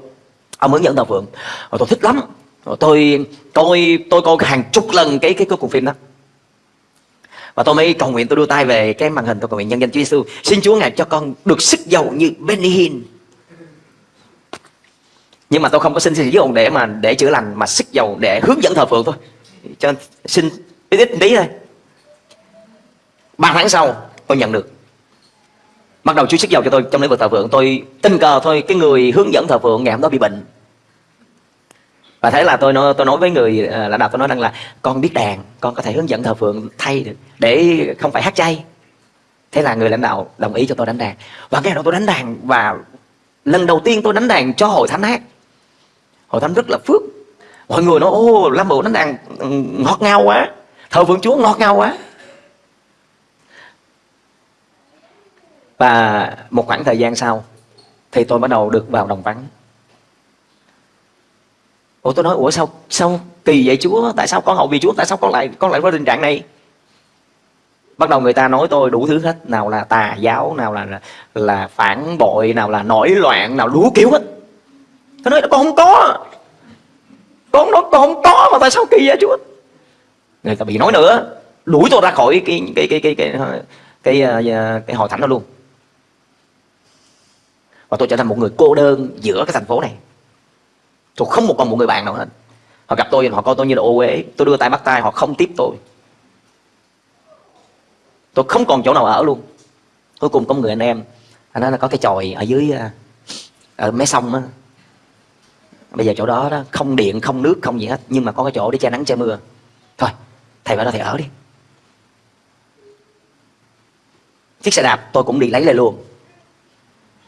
Ông hướng dẫn thờ phượng. Rồi tôi thích lắm. Rồi tôi coi tôi coi hàng chục lần cái cái cái cùng phim đó và tôi mới cầu nguyện tôi đưa tay về cái màn hình tôi cầu nguyện nhân danh Chúa Giêsu xin Chúa ngài cho con được sức giàu như Benny Hinn nhưng mà tôi không có xin xin ông để mà, để chữa lành, mà sức dầu để hướng dẫn thờ phượng thôi. Cho xin ít ít tí thôi. Ba tháng sau, tôi nhận được. Bắt đầu Chúa sức dầu cho tôi trong lĩnh vực thờ phượng. Tôi tình cờ thôi, cái người hướng dẫn thờ phượng ngày hôm đó bị bệnh và thế là tôi nói tôi nói với người à, lãnh đạo, tôi nói rằng là con biết đàn, con có thể hướng dẫn thờ phượng, thay được, để không phải hát chay. Thế là người lãnh đạo đồng ý cho tôi đánh đàn. Và cái đó tôi đánh đàn và lần đầu tiên tôi đánh đàn cho hội thánh hát. Hội thánh rất là phước. Mọi người nói ô lâm bộ đánh đàn ừ, ngọt ngào quá, thờ phượng chúa ngọt ngào quá. Và một khoảng thời gian sau thì tôi bắt đầu được vào đồng vắng ủa tôi nói ủa sao sao kỳ vậy chúa? Tại sao con hậu vì chúa? Tại sao con lại con lại có tình trạng này? Bắt đầu người ta nói tôi đủ thứ hết nào là tà giáo nào là là, là phản bội nào là nổi loạn nào đủ kiểu hết. Tôi nói con không có. Con nói con không có mà tại sao kỳ vậy chúa? Người ta bị nói nữa đuổi tôi ra khỏi cái cái cái cái cái cái, cái, cái, cái hội thánh đó luôn. Và tôi trở thành một người cô đơn giữa cái thành phố này tôi không một còn một người bạn nào hết. Họ gặp tôi, họ coi tôi như là ô uế. Tôi đưa tay bắt tay, họ không tiếp tôi. Tôi không còn chỗ nào ở luôn. Cuối cùng có một người anh em, anh nói là có cái chòi ở dưới à, ở mé sông á. Bây giờ chỗ đó đó, không điện, không nước, không gì hết, nhưng mà có cái chỗ để che nắng, che mưa. Thôi, thầy vào đó thầy ở đi. Chiếc xe đạp tôi cũng đi lấy lại luôn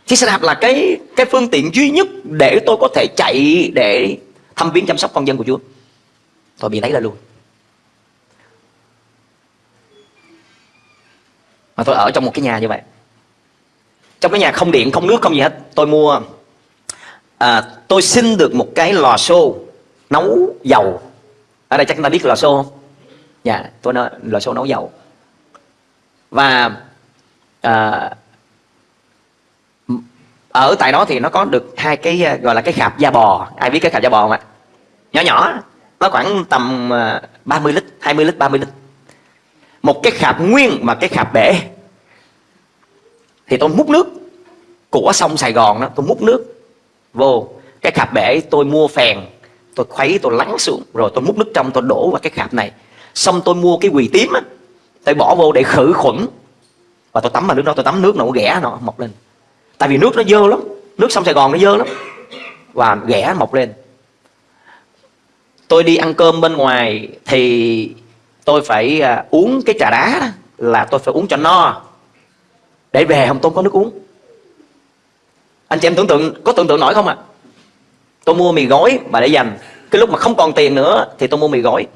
chiếc xe đạp là cái cái phương tiện duy nhất để tôi có thể chạy để thăm viếng chăm sóc con dân của Chúa. Tôi bị lấy ra luôn mà tôi ở trong một cái nhà như vậy. Trong cái nhà không điện không nước không gì hết. Tôi mua à, tôi xin được một cái lò xô nấu dầu. Ở đây chắc chúng ta biết lò xô không? Dạ tôi nói lò xô nấu dầu. Và à, ở tại đó thì nó có được hai cái ờ, gọi là cái khạp da bò. Ai biết cái khạp da bò không ạ? Nhỏ nhỏ, nó khoảng tầm ờ, 30 lít 20 lít 30 lít. Một cái khạp nguyên mà cái khạp bể. Thì tôi múc nước của sông Sài Gòn đó, tôi múc nước vô. Cái khạp bể tôi mua phèn, tôi khuấy, tôi lắng xuống, rồi tôi múc nước trong, tôi đổ vào cái khạp này. Xong tôi mua cái quỳ tím á, tôi bỏ vô để khử khuẩn. Và tôi tắm vào nước đó, tôi tắm nước nó ghẻ nó mọc lên tại vì nước nó dơ lắm. Nước sông Sài Gòn nó dơ lắm. Và ghẻ mọc lên. Tôi đi ăn cơm bên ngoài thì tôi phải à, uống cái trà đá đó, là tôi phải uống cho no. Để về không tôi có nước uống. Anh chị em tưởng tượng có tưởng tượng nổi không ạ? À? tôi mua mì gói mà để dành. Cái lúc mà không còn tiền nữa thì tôi mua mì gói.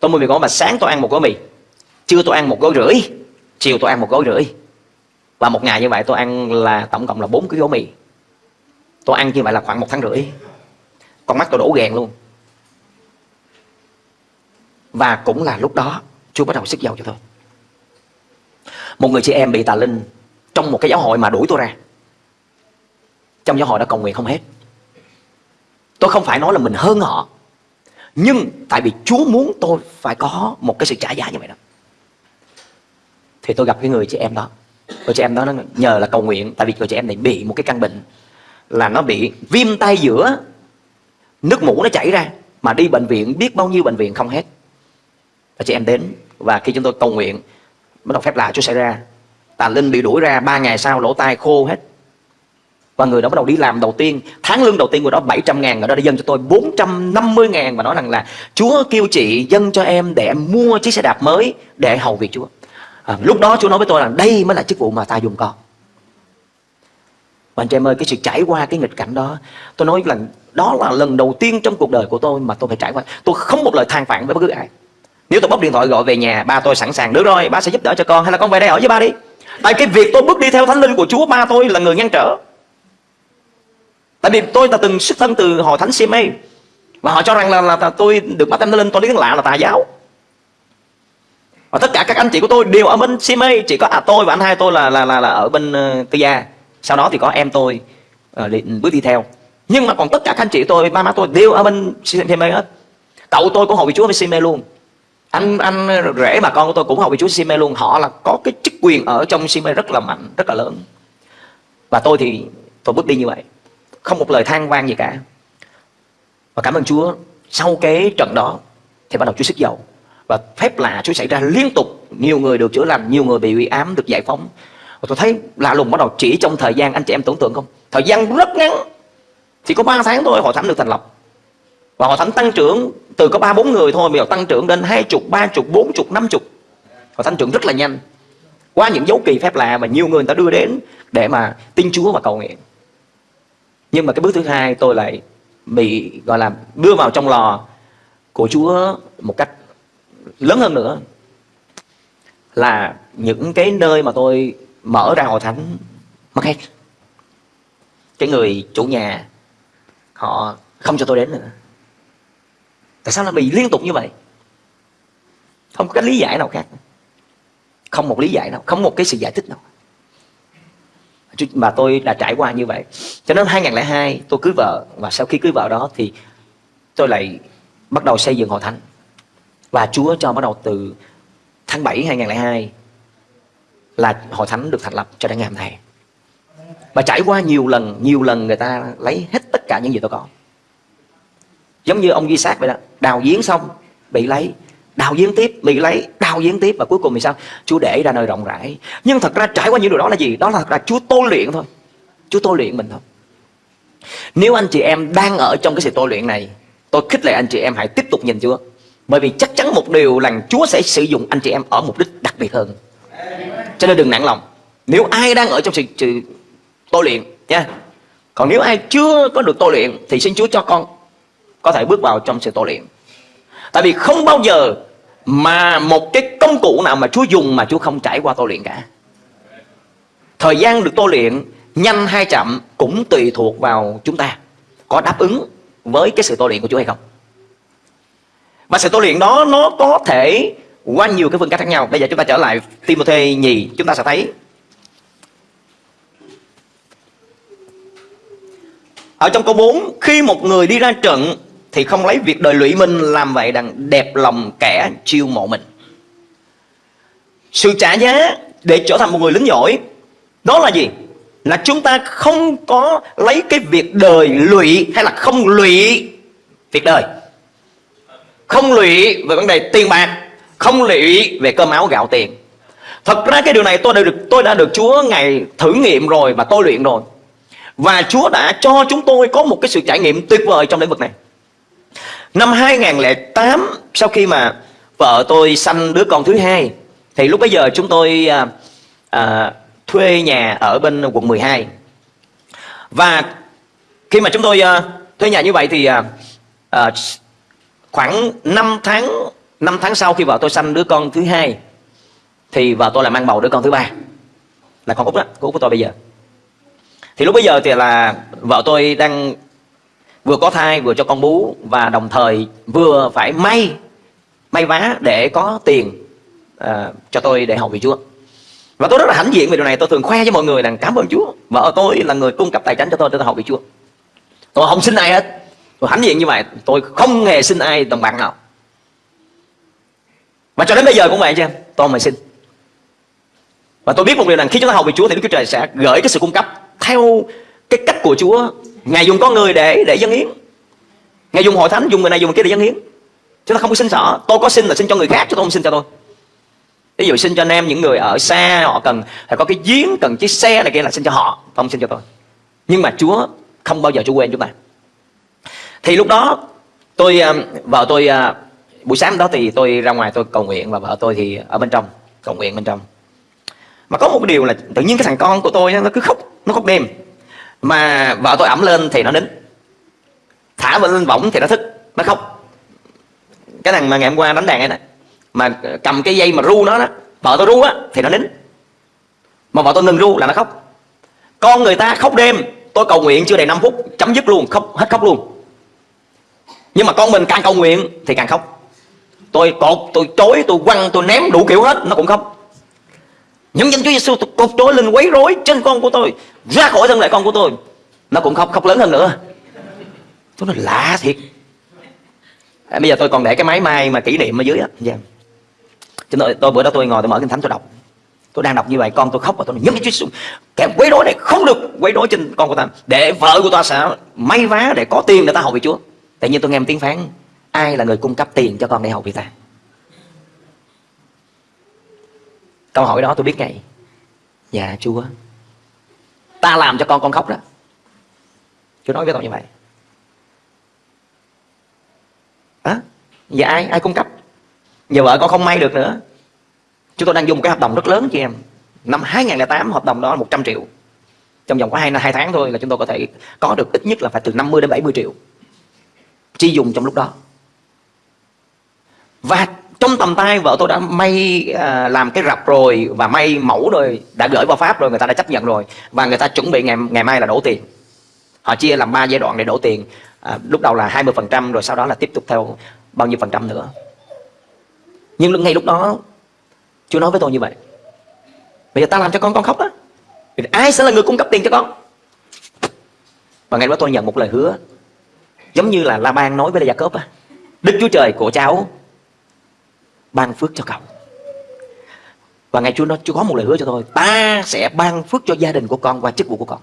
Tôi mua mì gói mà sáng tôi ăn một gói mì trưa tôi ăn một gói rưỡi chiều tôi ăn một gói rưỡi và một ngày như vậy tôi ăn là tổng cộng là bốn cái gói mì. Tôi ăn như vậy là khoảng một tháng rưỡi. Con mắt tôi đổ ghèn luôn. Và cũng là lúc đó, Chúa bắt đầu sức dầu cho tôi. Một người chị em bị tà linh Trong một cái giáo hội mà đuổi tôi ra. Trong giáo hội đã cầu nguyện không hết. Tôi không phải nói là mình hơn họ, Nhưng tại vì Chúa muốn tôi phải có một cái sự trả giá như vậy đó. Thì tôi gặp cái người chị em đó cô chị em đó nó nhờ là cầu nguyện, Tại vì cô chị em này bị một cái căn bệnh Là nó bị viêm tay giữa, Nước mũ nó chảy ra Mà đi bệnh viện, biết bao nhiêu bệnh viện không hết. Và chị em đến và khi chúng tôi cầu nguyện bắt đầu phép lạ Chúa xảy ra. Tà linh bị đuổi ra, ba ngày sau lỗ tai khô hết. Và người đó bắt đầu đi làm đầu tiên, Tháng lương đầu tiên của đó 700 ngàn, Người đó đã dâng cho tôi 450 ngàn Và nói rằng là, Chúa kêu chị dâng cho em để em mua chiếc xe đạp mới Để hầu việc Chúa à, Lúc đó Chúa nói với tôi là đây mới là chức vụ mà ta dùng con. Và anh chị em ơi cái sự trải qua cái nghịch cảnh đó Tôi nói là đó là lần đầu tiên trong cuộc đời của tôi Mà tôi phải trải qua. Tôi không một lời than phản với bất cứ ai. Nếu tôi bóc điện thoại gọi về nhà ba tôi sẵn sàng được rồi ba sẽ giúp đỡ cho con hay là con về đây ở với ba đi. Tại cái việc tôi bước đi theo thánh linh của chúa ba tôi là người ngăn trở. Tại vì tôi là từng xuất thân từ hội thánh CMA và họ cho rằng là, là, là tôi được bắt thánh linh tôi đến lạ là tà giáo và tất cả các anh chị của tôi đều ở bên CMA chỉ có à, tôi và anh hai tôi là là là, là ở bên ờ, uh, tư gia sau đó thì có em tôi uh, đi, bước đi theo. Nhưng mà còn tất cả các anh chị tôi ba má tôi đều ở bên CMA hết. Cậu tôi cũng học vị chúa với CMA luôn. Anh anh rể bà con của tôi cũng học vị Chúa CMA luôn. Họ là có cái chức quyền ở trong CMA rất là mạnh rất là lớn. Và tôi thì tôi bước đi như vậy. Không một lời than vang gì cả. Và cảm ơn Chúa sau cái trận đó thì bắt đầu Chúa sức dầu và phép lạ Chúa xảy ra liên tục. Nhiều người được chữa lành nhiều người bị uy ám được giải phóng. Và tôi thấy lạ lùng bắt đầu chỉ trong thời gian anh chị em tưởng tượng không? Thời gian rất ngắn. Chỉ có 3 tháng thôi hội thánh được thành lập. Và hội thánh tăng trưởng từ có ba bốn người thôi bây giờ tăng trưởng đến hai chục ba chục bốn chục năm chục. Hội tăng trưởng rất là nhanh. Qua những dấu kỳ phép lạ mà nhiều người, người ta đưa đến để mà tin Chúa và cầu nguyện. Nhưng mà cái bước thứ hai tôi lại bị gọi là đưa vào trong lò của Chúa một cách lớn hơn nữa là những cái nơi mà tôi mở ra hội thánh mất hết cái người chủ nhà, họ không cho tôi đến nữa. Tại sao lại bị liên tục như vậy? Không có cái lý giải nào khác. Không một lý giải nào, không một cái sự giải thích nào. Mà tôi đã trải qua như vậy. Cho nên 2002 tôi cưới vợ, và sau khi cưới vợ đó thì tôi lại bắt đầu xây dựng hội thánh và Chúa cho bắt đầu từ tháng 7 2002 là hội thánh được thành lập cho đến ngày hôm nay. Và trải qua nhiều lần nhiều lần người ta lấy hết tất cả những gì tôi có. Giống như ông Di sát vậy đó, đào giếng xong bị lấy, đào giếng tiếp bị lấy, đào giếng tiếp và cuối cùng thì sao? Chúa để ra nơi rộng rãi. Nhưng thật ra trải qua những điều đó là gì? Đó là thật ra chúa tôi luyện thôi. Chúa tôi luyện mình thôi. Nếu anh chị em đang ở trong cái sự tôi luyện này, tôi khích lệ anh chị em hãy tiếp tục nhìn chúa bởi vì chắc chắn một điều là chúa sẽ sử dụng anh chị em ở mục đích đặc biệt hơn. Cho nên đừng nản lòng. Nếu ai đang ở trong sự, sự tôi luyện nha. Còn nếu ai chưa có được tôi luyện thì xin chúa cho con có thể bước vào trong sự tôi luyện. Tại vì không bao giờ mà một cái công cụ nào mà Chúa dùng mà Chúa không trải qua tôi luyện cả. Thời gian được tôi luyện nhanh hay chậm cũng tùy thuộc vào chúng ta có đáp ứng với cái sự tôi luyện của Chúa hay không và sự tôi luyện đó, nó có thể qua nhiều cái phương cách khác nhau. Bây giờ chúng ta trở lại Timothy nhì, chúng ta sẽ thấy. Ở trong câu 4 khi một người đi ra trận thì không lấy việc đời lụy mình, làm vậy đằng đẹp lòng kẻ chiêu mộ mình. Sự trả giá để trở thành một người lính giỏi, đó là gì? Là chúng ta không có lấy cái việc đời lụy hay là không lụy việc đời không lụy về vấn đề tiền bạc không lụy về cơm áo gạo tiền. Thật ra cái điều này tôi đã được tôi đã được Chúa ngày thử nghiệm rồi và tôi luyện rồi. Và Chúa đã cho chúng tôi có một cái sự trải nghiệm tuyệt vời trong lĩnh vực này. Năm 2008 sau khi mà vợ tôi sanh đứa con thứ hai thì lúc bấy giờ chúng tôi à, à, thuê nhà ở bên quận 12 và khi mà chúng tôi à, thuê nhà như vậy thì à, à, khoảng 5 tháng 5 tháng sau khi vợ tôi sanh đứa con thứ hai thì vợ tôi là mang bầu đứa con thứ ba. Là con út đó con út của tôi bây giờ. Thì lúc bây giờ thì là vợ tôi đang vừa có thai vừa cho con bú và đồng thời vừa phải may may vá để có tiền uh, cho tôi để học vị Chúa. Và tôi rất là hãnh diện về điều này. Tôi thường khoe với mọi người rằng cảm ơn Chúa. Vợ tôi là người cung cấp tài chính cho tôi để tôi học vị Chúa. Tôi không xin ai hết tôi hãnh diện như vậy, tôi không hề xin ai đồng bạc nào. Và cho đến bây giờ cũng vậy chứ em tôi mà xin. Và tôi biết một điều rằng khi chúng ta hầu về Chúa thì Đức Chúa Trời sẽ gửi cái sự cung cấp theo cái cách của Chúa. Ngài dùng con người để để dân hiến. Ngài dùng hội thánh, dùng người này, dùng người kia để dân hiến. Chúng ta không có xin sợ. Tôi có xin là xin cho người khác, chứ tôi không xin cho tôi. Ví dụ xin cho anh em những người ở xa, Họ cần phải có cái giếng, Cần chiếc xe này kia là xin cho họ, Không xin cho tôi. Nhưng mà Chúa không bao giờ Chúa quên chúng ta. Thì lúc đó tôi à, Vợ tôi à, Buổi sáng đó thì tôi ra ngoài tôi cầu nguyện Và vợ tôi thì ở bên trong, Cầu nguyện bên trong. Mà có một cái điều là Tự nhiên cái thằng con của tôi nó cứ khóc, Nó khóc đêm. Mà vợ tôi ẩm lên thì nó nín. Thả vợ lên võng thì nó thức, Nó khóc. Cái thằng mà ngày hôm qua đánh đàn ấy này mà cầm cái dây mà ru nó đó, vợ tôi ru á, thì nó nín. Mà vợ tôi ngừng ru là nó khóc. Con người ta khóc đêm, tôi cầu nguyện chưa đầy 5 phút, chấm dứt luôn, khóc, hết khóc luôn nhưng mà con mình càng cầu nguyện thì càng khóc. Tôi cột tôi chối tôi quăng tôi ném đủ kiểu hết nó cũng khóc. Những danh Chúa Giêsu tôi cột chối lên quấy rối trên con của tôi ra khỏi thân lại con của tôi. Nó cũng khóc khóc lớn hơn nữa. Tôi nói lạ thiệt. À, bây giờ tôi còn để cái máy may mà kỷ niệm ở dưới á yeah. Dạ. cho tôi bữa đó tôi ngồi tôi mở kinh thánh tôi đọc. Tôi đang đọc như vậy con tôi khóc và tôi nói nhấn cái Chúa Giêsu kẻ quấy rối này không được quấy rối trên con của ta. Để vợ của ta sẽ may vá để có tiền để ta hầu về Chúa tự nhiên tôi nghe một tiếng phán ai là người cung cấp tiền cho con để học vậy ta? Câu hỏi đó tôi biết ngay. Dạ Chúa. Ta làm cho con con khóc đó. Chúa nói với tôi như vậy. À, Dạ ai ai cung cấp? Giờ vợ con không may được nữa. Chúng tôi đang dùng cái hợp đồng rất lớn chị em. Năm 2008 hợp đồng đó là 100 triệu. Trong vòng có 2, 2 tháng thôi là chúng tôi có thể Có được ít nhất là phải từ 50 đến 70 triệu. Chi dùng trong lúc đó. Và trong tầm tay vợ tôi đã may à, làm cái rập rồi và may mẫu rồi đã gửi vào pháp rồi người ta đã chấp nhận rồi. Và người ta chuẩn bị ngày ngày mai là đổ tiền. Họ chia làm ba giai đoạn để đổ tiền. À, lúc đầu là 20% rồi sau đó là tiếp tục theo bao nhiêu phần trăm nữa. Nhưng ngay lúc đó Chúa nói với tôi như vậy. Bây giờ ta làm cho con con khóc á. Ai sẽ là người cung cấp tiền cho con? Và ngày đó tôi nhận một lời hứa. Giống như là La Ban nói với Gia Cốp á, Đức Chúa Trời của cháu Ban phước cho cậu. Và ngày Chúa nói, Chúa có một lời hứa cho tôi, Ta sẽ ban phước cho gia đình của con Và chức vụ của con.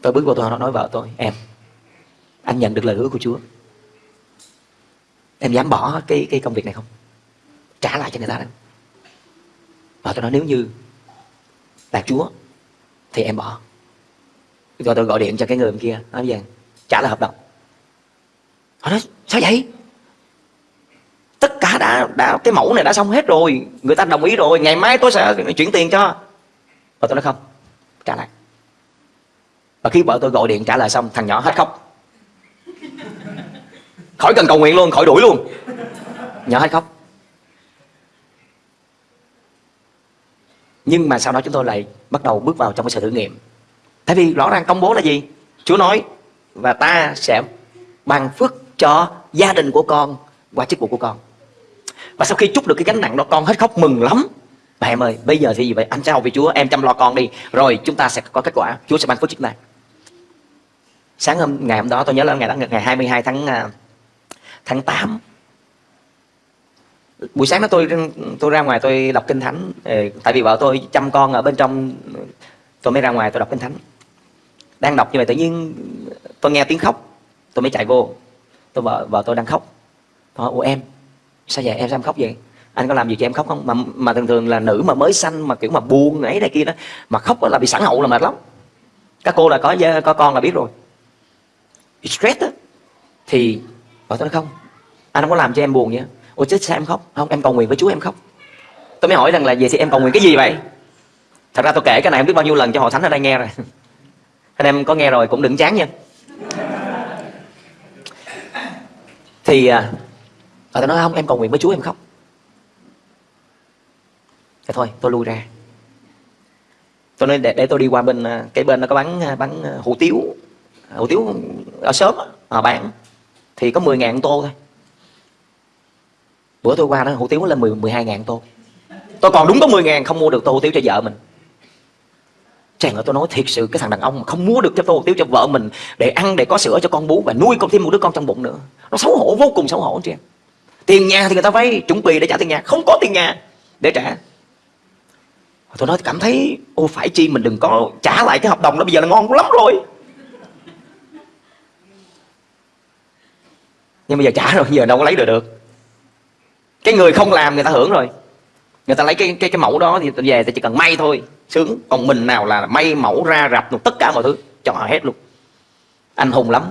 Tôi bước vào tôi nói vợ tôi, Em, Anh nhận được lời hứa của Chúa, Em dám bỏ cái cái công việc này không? Trả lại cho người ta đâu Và tôi nói, nếu như Là Chúa Thì em bỏ. Rồi tôi gọi điện cho cái người bên kia Nói rằng trả lại hợp đồng. Họ nói sao vậy? Tất cả đã, đã Cái mẫu này đã xong hết rồi Người ta đồng ý rồi Ngày mai tôi sẽ chuyển tiền cho. Và tôi nói không Trả lại. Và khi vợ tôi gọi điện trả lời xong thằng nhỏ hết khóc. Khỏi cần cầu nguyện luôn khỏi đuổi luôn. Nhỏ hết khóc. Nhưng mà sau đó chúng tôi lại bắt đầu bước vào trong cái sự thử nghiệm tại vì rõ ràng công bố là gì? Chúa nói, và ta sẽ ban phước cho gia đình của con qua chức vụ của con. Và sau khi chúc được cái gánh nặng đó, con hết khóc mừng lắm. Bà em ơi, bây giờ thì gì vậy, anh chào vì chúa, em chăm lo con đi. Rồi chúng ta sẽ có kết quả. Chúa sẽ ban phước chức này. Sáng hôm, ngày hôm đó, tôi nhớ là ngày đó, ngày 22 tháng à, tháng 8 buổi sáng đó tôi tôi ra ngoài tôi đọc kinh thánh. Ờ, tại vì vợ tôi chăm con ở bên trong, tôi mới ra ngoài tôi đọc kinh thánh đang đọc như vậy tự nhiên tôi nghe tiếng khóc, tôi mới chạy vô. Tôi vợ vợ tôi đang khóc. Tôi hỏi, ủa em, sao vậy? Em sao em khóc vậy? Anh có làm gì cho em khóc không? Mà mà thường thường là nữ mà mới sanh mà kiểu mà buồn ấy này kia đó, mà khóc là bị sẵn hậu là mệt lắm. Các cô là có có con là biết rồi. Stress đó thì vợ tôi nói, không, anh không có làm cho em buồn vậy. Ủa chết sao em khóc? Không, em cầu nguyện với chúa em khóc. Tôi mới hỏi rằng là, vậy thì em cầu nguyện cái gì vậy? Thật ra tôi kể cái này không biết bao nhiêu lần cho họ thánh ở đây nghe rồi anh em có nghe rồi cũng đừng chán nha. Thì à, à tôi nói không em cầu nguyện với chúa em khóc. Thì thôi tôi lui ra. Tôi nói để, để tôi đi qua bên à, cái bên nó có bán à, bán hủ tiếu. Hủ tiếu ở sớm à, bán. Thì có 10 ngàn tô thôi. Bữa tôi qua đó hủ tiếu lên 10, 12 ngàn tô. Tôi còn đúng có 10 ngàn không mua được tô hủ tiếu cho vợ mình. Chàng ơi tôi nói thiệt sự cái thằng đàn ông mà không mua được cho tôi, hủ cho vợ mình Để ăn để có sữa cho con bú và nuôi con thêm một đứa con trong bụng nữa. Nó xấu hổ vô cùng xấu hổ chị em. Tiền nhà thì người ta vay, chuẩn bị để trả tiền nhà Không có tiền nhà để trả. Tôi nói cảm thấy Ô phải chi mình đừng có trả lại cái hợp đồng đó Bây giờ là ngon lắm rồi. Nhưng bây giờ trả rồi giờ đâu có lấy được được. Cái người không làm người ta hưởng rồi. Người ta lấy cái cái cái mẫu đó thì về thì chỉ cần may thôi. Sướng. Còn mình nào là may mẫu ra rập tất cả mọi thứ. Cho họ hết luôn. Anh hùng lắm.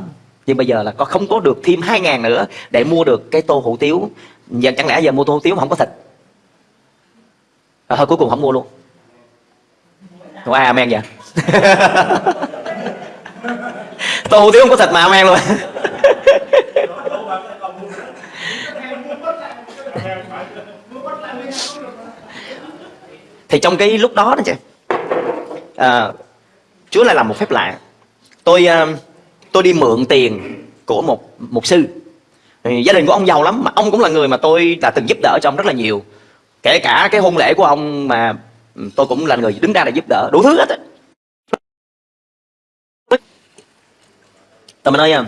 Nhưng bây giờ là có không có được thêm 2 ngàn nữa Để mua được cái tô hủ tiếu. Giờ chẳng lẽ giờ mua tô hủ tiếu mà không có thịt? À, Thôi cuối cùng không mua luôn. Ủa ai amen vậy? [LAUGHS] Tô hủ tiếu không có thịt mà amen luôn. [LAUGHS] Thì trong cái lúc đó đó chị à, Chúa lại làm một phép lạ. Tôi à, tôi đi mượn tiền của một một sư. Gia đình của ông giàu lắm mà ông cũng là người mà tôi đã từng giúp đỡ cho ông rất là nhiều. Kể cả cái hôn lễ của ông mà ừ, tôi cũng là người đứng ra để giúp đỡ. Đủ thứ hết á. Tôi mới nói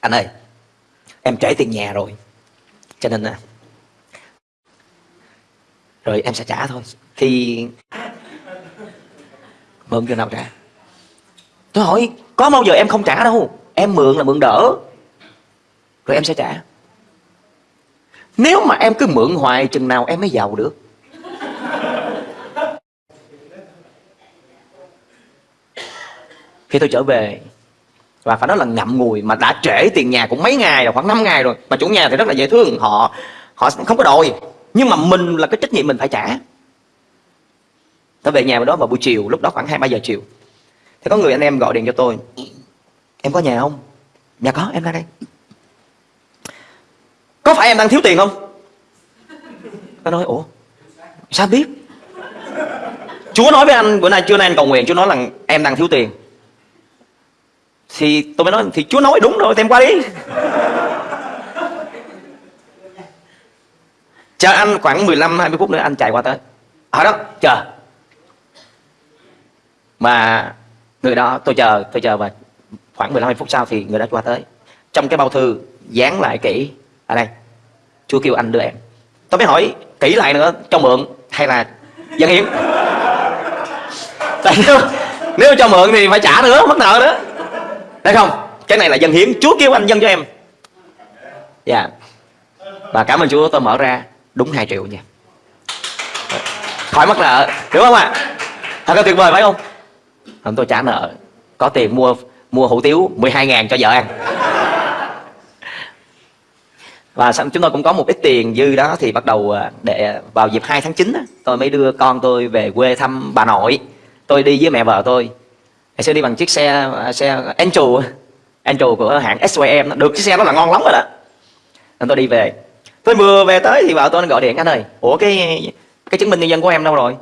anh ơi em trễ tiền nhà rồi. Cho nên à, rồi em sẽ trả thôi. Thì mượn cho nào trả. Tôi hỏi, có bao giờ em không trả đâu? Em mượn là mượn đỡ. Rồi em sẽ trả. Nếu mà em cứ mượn hoài, chừng nào em mới giàu được. Khi tôi trở về, và phải nói là ngậm ngùi mà đã trễ tiền nhà cũng mấy ngày rồi, khoảng 5 ngày rồi, mà chủ nhà thì rất là dễ thương. Họ họ không có đòi, nhưng mà mình là cái trách nhiệm mình phải trả tôi về nhà đó vào buổi chiều, lúc đó khoảng hai, ba giờ chiều. Thì có người anh em gọi điện cho tôi. Em có nhà không? Dạ có, em ra đây. Có phải em đang thiếu tiền không? Tôi nói, ủa, sao biết? Chúa nói với anh, bữa nay trưa nay anh cầu nguyện, chúa nói là em đang thiếu tiền. Thì tôi mới nói, thì chúa nói đúng rồi thì em qua đi. Chờ anh khoảng 15 20 phút nữa, anh chạy qua tới. Ở đó, chờ mà người đó tôi chờ tôi chờ và khoảng 15 phút sau thì người đó qua tới. Trong cái bao thư dán lại kỹ ở đây chúa kêu anh đưa em. Tôi mới hỏi kỹ lại nữa cho mượn hay là dân hiến? Tại nếu, nếu cho mượn thì phải trả nữa mất nợ nữa. Đấy không? Cái này là dân hiến chúa kêu anh dân cho em. Dạ. Yeah. và cảm ơn chúa tôi mở ra đúng 2 triệu nha. Khỏi mất nợ đúng không ạ? À? thật là tuyệt vời phải không? Không tôi trả nợ, có tiền mua mua hủ tiếu 12 ngàn cho vợ ăn. Và chúng tôi cũng có một ít tiền dư đó, thì bắt đầu à, để vào dịp 2 tháng 9 tôi mới đưa con tôi về quê thăm bà nội. Tôi đi với mẹ vợ tôi. Ngày xưa đi bằng chiếc xe à, xe Angel Angel của hãng SYM được, chiếc xe đó là ngon lắm rồi đó. Nên tôi đi về. Tôi vừa về tới thì vợ tôi gọi điện, anh ơi, ủa cái cái chứng minh nhân dân của em đâu rồi?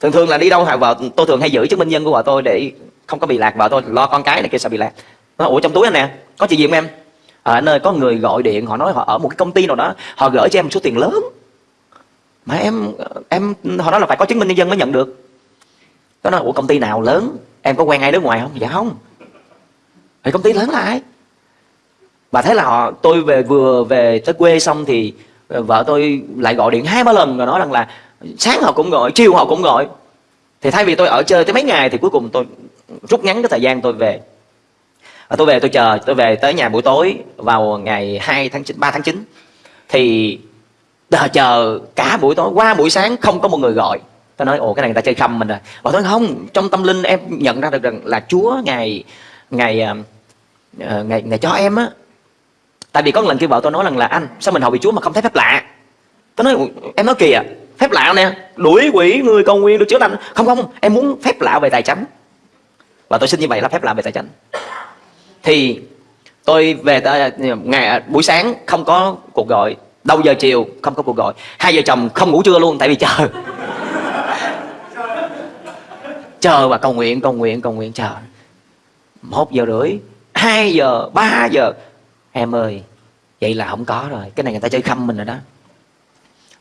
Thường thường là đi đâu vợ, tôi thường hay giữ chứng minh nhân của vợ tôi để không có bị lạc vợ tôi, lo con cái này kia sợ bị lạc. Nó ủa, trong túi anh nè, có chuyện gì không em? Ờ, ở nơi có người gọi điện, họ nói họ ở một cái công ty nào đó, họ gửi cho em một số tiền lớn. Mà em em, họ nói là phải có chứng minh nhân dân mới nhận được. Nó nói, ủa, công ty nào lớn? Em có quen ai nước ngoài không? Dạ không. Thì công ty lớn là ai? Và thế là họ, tôi về vừa về tới quê xong thì vợ tôi lại gọi điện hai ba lần rồi nói rằng là sáng họ cũng gọi chiều họ cũng gọi. Thì thay vì tôi ở chơi tới mấy ngày thì cuối cùng tôi rút ngắn cái thời gian tôi về. Và tôi về tôi chờ tôi về tới nhà buổi tối vào ngày 2 tháng 9 3 tháng 9 thì chờ chờ cả buổi tối qua buổi sáng không có một người gọi. Tôi nói ồ cái này người ta chơi khăm mình rồi. Và tôi nói không trong tâm linh em nhận ra được rằng là chúa ngày ngày uh, ờ, ờ, ngày ngày cho em á. Tại vì có một lần kia vợ tôi nói rằng là anh sao mình hầu bị chúa mà không thấy phép lạ? Tôi nói em nói kìa phép lạ nè. Đuổi quỷ, người cầu nguyện được chữa lành. Không không, em muốn phép lạ về tài chánh. Và tôi xin như vậy là phép lạ về tài chánh. Thì tôi về à, ngày à, buổi sáng không có cuộc gọi. Đầu giờ chiều không có cuộc gọi. Hai vợ chồng không ngủ trưa luôn, tại vì chờ. [LAUGHS] Chờ và cầu nguyện cầu nguyện cầu nguyện, chờ. Một giờ rưỡi, hai giờ, ba giờ. Em ơi, vậy là không có rồi. Cái này người ta chơi khăm mình rồi đó.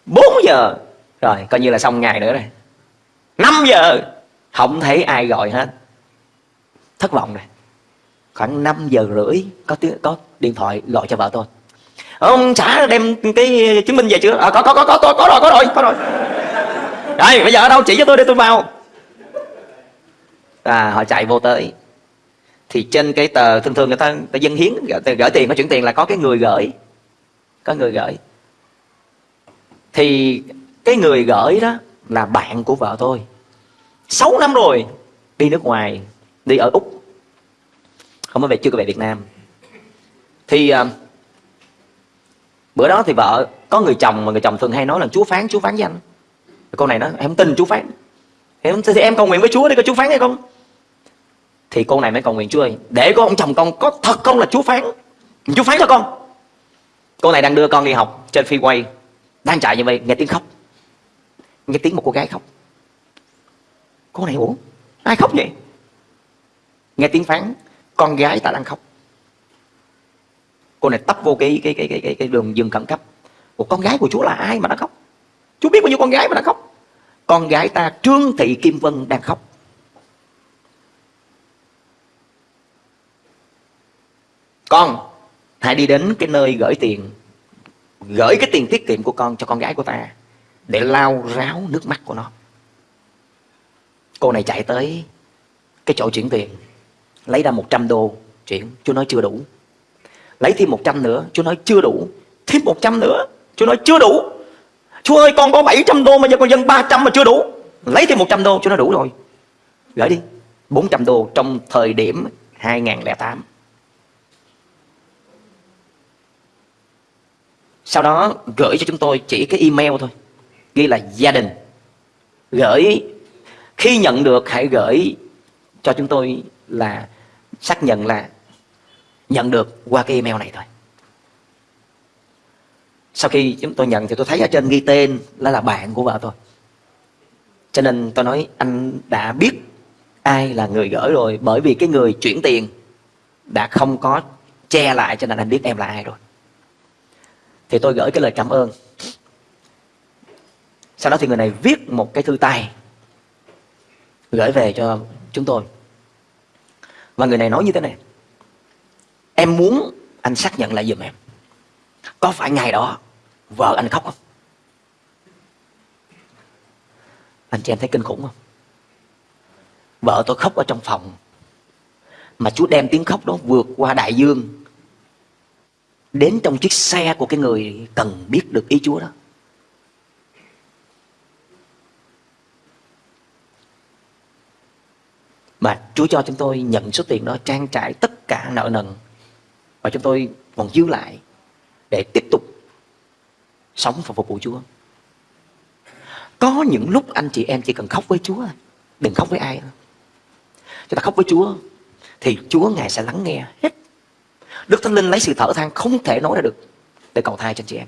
4 giờ rồi coi như là xong ngày nữa rồi. 5 giờ không thấy ai gọi hết. Thất vọng rồi. Khoảng 5 giờ rưỡi có tiếng có điện thoại gọi cho vợ tôi. Ông xã đem cái chứng minh về chưa? À, có có có có có có rồi có rồi có rồi. Đây bây giờ ở đâu? Chỉ cho tôi để tôi vào. À họ chạy vô tới. Thì trên cái tờ thường thường người ta, người ta dân hiến gửi, gửi tiền có chuyển tiền là có cái người gửi. Có người gửi. Thì cái người gửi đó là bạn của vợ tôi. 6 năm rồi đi nước ngoài đi ở úc. Không có về chưa có về việt nam. Thì uh, bữa đó thì vợ có người chồng mà người chồng thường hay nói là chúa phán chúa phán với anh. Này nó em không tin chúa phán. Em thì em cầu nguyện với chúa đi có chúa phán hay không? Thì cô này mới cầu nguyện chúa ơi để có ông chồng con có thật không là chúa phán? Chúa phán cho con. Cô này đang đưa con đi học trên phi quay đang chạy như vậy nghe tiếng khóc nghe tiếng một cô gái khóc. Cô này ủa? Ai khóc vậy? Nghe tiếng phán con gái ta đang khóc. Cô này tấp vô cái cái cái cái cái, cái đường dừng khẩn cấp. Một con gái của chúa là ai mà nó khóc? Chúa biết bao nhiêu con gái mà nó khóc. Con gái ta trương thị kim vân đang khóc. Con hãy đi đến cái nơi gửi tiền gửi cái tiền tiết kiệm của con cho con gái của ta để lau ráo nước mắt của nó. Cô này chạy tới cái chỗ chuyển tiền, lấy ra 100 đô chuyển chú nói chưa đủ. Lấy thêm 100 nữa chú nói chưa đủ. Thêm 100 nữa chú nói chưa đủ. Chú ơi, con có 700 đô mà giờ con dân 300 mà chưa đủ. Lấy thêm 100 đô chú nói đủ rồi. Gửi đi 400 đô trong thời điểm 2008 sau đó gửi cho chúng tôi chỉ cái email thôi ghi là gia đình. Gửi, khi nhận được hãy gửi cho chúng tôi là xác nhận là nhận được qua cái email này thôi. Sau khi chúng tôi nhận thì tôi thấy ở trên ghi tên là là bạn của vợ tôi. Cho nên tôi nói anh đã biết ai là người gửi rồi, bởi vì cái người chuyển tiền đã không có che lại cho nên anh biết em là ai rồi. Thì tôi gửi cái lời cảm ơn sau đó thì người này viết một cái thư tay gửi về cho chúng tôi. Và người này nói như thế này. Em muốn anh xác nhận lại giùm em. Có phải ngày đó vợ anh khóc không? Anh chị em thấy kinh khủng không? Vợ tôi khóc ở trong phòng. Mà chú đem tiếng khóc đó vượt qua đại dương. Đến trong chiếc xe của cái người cần biết được ý Chúa đó. Mà Chúa cho chúng tôi nhận số tiền đó trang trải tất cả nợ nần và chúng tôi còn dư lại để tiếp tục sống và phục vụ Chúa. Có những lúc anh chị em chỉ cần khóc với Chúa, đừng khóc với ai. Chúng ta khóc với Chúa thì Chúa Ngài sẽ lắng nghe hết Đức Thánh Linh lấy sự thở than không thể nói ra được để cầu thai cho anh chị em.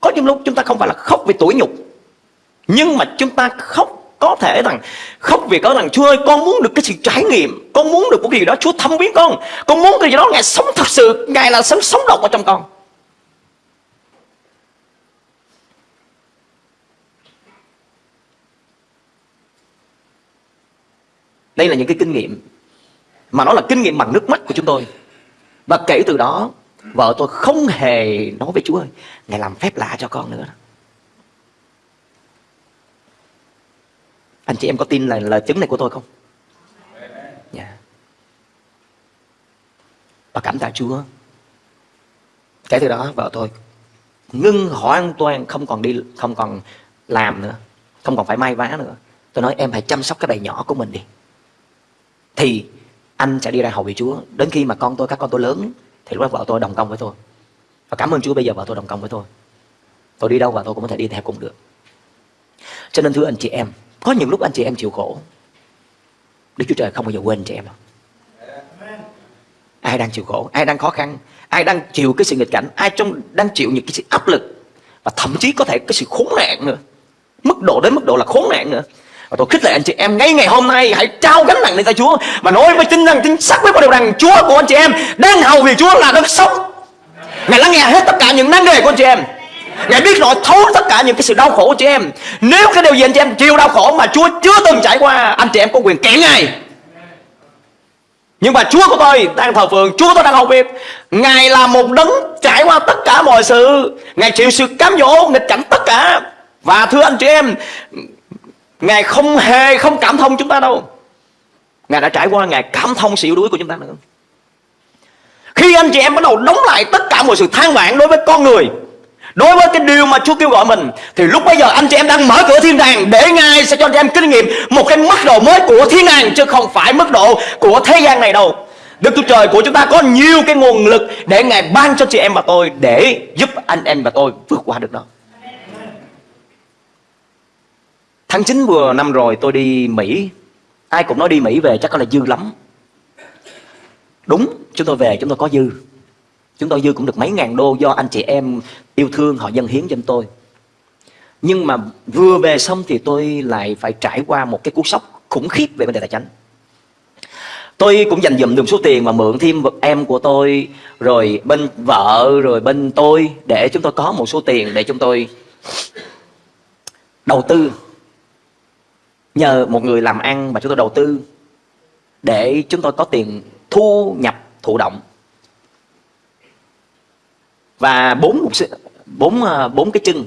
Có những lúc chúng ta không phải là khóc vì tuổi nhục, nhưng mà chúng ta khóc có thể rằng khóc vì có rằng Chúa ơi con muốn được cái sự trải nghiệm, con muốn được một cái gì đó Chúa thăm biến con, con muốn cái gì đó Ngài sống thật sự, Ngài là sống sống động ở trong con. Đây là những cái kinh nghiệm mà nó là kinh nghiệm bằng nước mắt của chúng tôi. Và kể từ đó Vợ tôi không hề nói với Chúa ơi Ngài làm phép lạ cho con nữa. Anh chị em có tin là lời chứng này của tôi không? Dạ. Yeah. Và cảm tạ Chúa. Kể từ đó vợ tôi Ngưng hoàn toàn không còn đi Không còn làm nữa Không còn phải may vá nữa. Tôi nói em hãy chăm sóc cái bầy nhỏ của mình đi. Thì anh sẽ đi ra hầu vị Chúa. Đến khi mà con tôi, các con tôi lớn Thì lúc đó vợ tôi đồng công với tôi. Và cảm ơn Chúa bây giờ vợ tôi đồng công với tôi. Tôi đi đâu vợ tôi cũng có thể đi theo cùng được. Cho nên thưa anh chị em có những lúc anh chị em chịu khổ Đức Chúa Trời không bao giờ quên chị em đâu Ai đang chịu khổ, ai đang khó khăn Ai đang chịu cái sự nghịch cảnh Ai trong đang chịu những cái sự áp lực Và thậm chí có thể cái sự khốn nạn nữa Mức độ đến mức độ là khốn nạn nữa và tôi khích lệ anh chị em ngay ngày hôm nay hãy trao gánh nặng lên tay Chúa mà nói với tin rằng chính xác với một điều rằng Chúa của anh chị em đang hầu vì Chúa là đấng sống. Ngài lắng nghe hết tất cả những năng đề của anh chị em. Ngài biết rõ thấu tất cả những cái sự đau khổ của chị em. Nếu cái điều gì anh chị em chịu đau khổ mà Chúa chưa từng trải qua, Anh chị em có quyền kiện Ngài. Nhưng mà Chúa của tôi đang thờ phượng, Chúa của tôi đang hầu việc. Ngài là một đấng trải qua tất cả mọi sự. Ngài chịu sự cám dỗ, nghịch cảnh tất cả. Và thưa anh chị em, Ngài không hề không cảm thông chúng ta đâu. Ngài đã trải qua, Ngài cảm thông sự yếu đuối của chúng ta nữa. Khi anh chị em bắt đầu đóng lại tất cả mọi sự than vãn đối với con người Đối với cái điều mà Chúa kêu gọi mình, Thì lúc bây giờ anh chị em đang mở cửa thiên đàng Để Ngài sẽ cho anh chị em kinh nghiệm Một cái mức độ mới của thiên đàng, Chứ không phải mức độ của thế gian này đâu. Đức Chúa Trời của chúng ta có nhiều cái nguồn lực Để Ngài ban cho chị em và tôi, Để giúp anh em và tôi vượt qua được đó. Tháng 9 vừa năm rồi tôi đi Mỹ. Ai cũng nói đi Mỹ về chắc có là dư lắm. Đúng, chúng tôi về, chúng tôi có dư. Chúng tôi dư cũng được mấy ngàn đô Do anh chị em yêu thương, họ dân hiến cho tôi. Nhưng mà vừa về xong thì tôi lại phải trải qua một cái cú sốc khủng khiếp về vấn đề tài chính Tôi cũng dành dụm được số tiền mà mượn thêm em của tôi, Rồi bên vợ, rồi bên tôi, Để chúng tôi có một số tiền để chúng tôi đầu tư. Nhờ một người làm ăn mà chúng tôi đầu tư để chúng tôi có tiền thu nhập thụ động và bốn mục sư bốn ờ, bốn cái chân.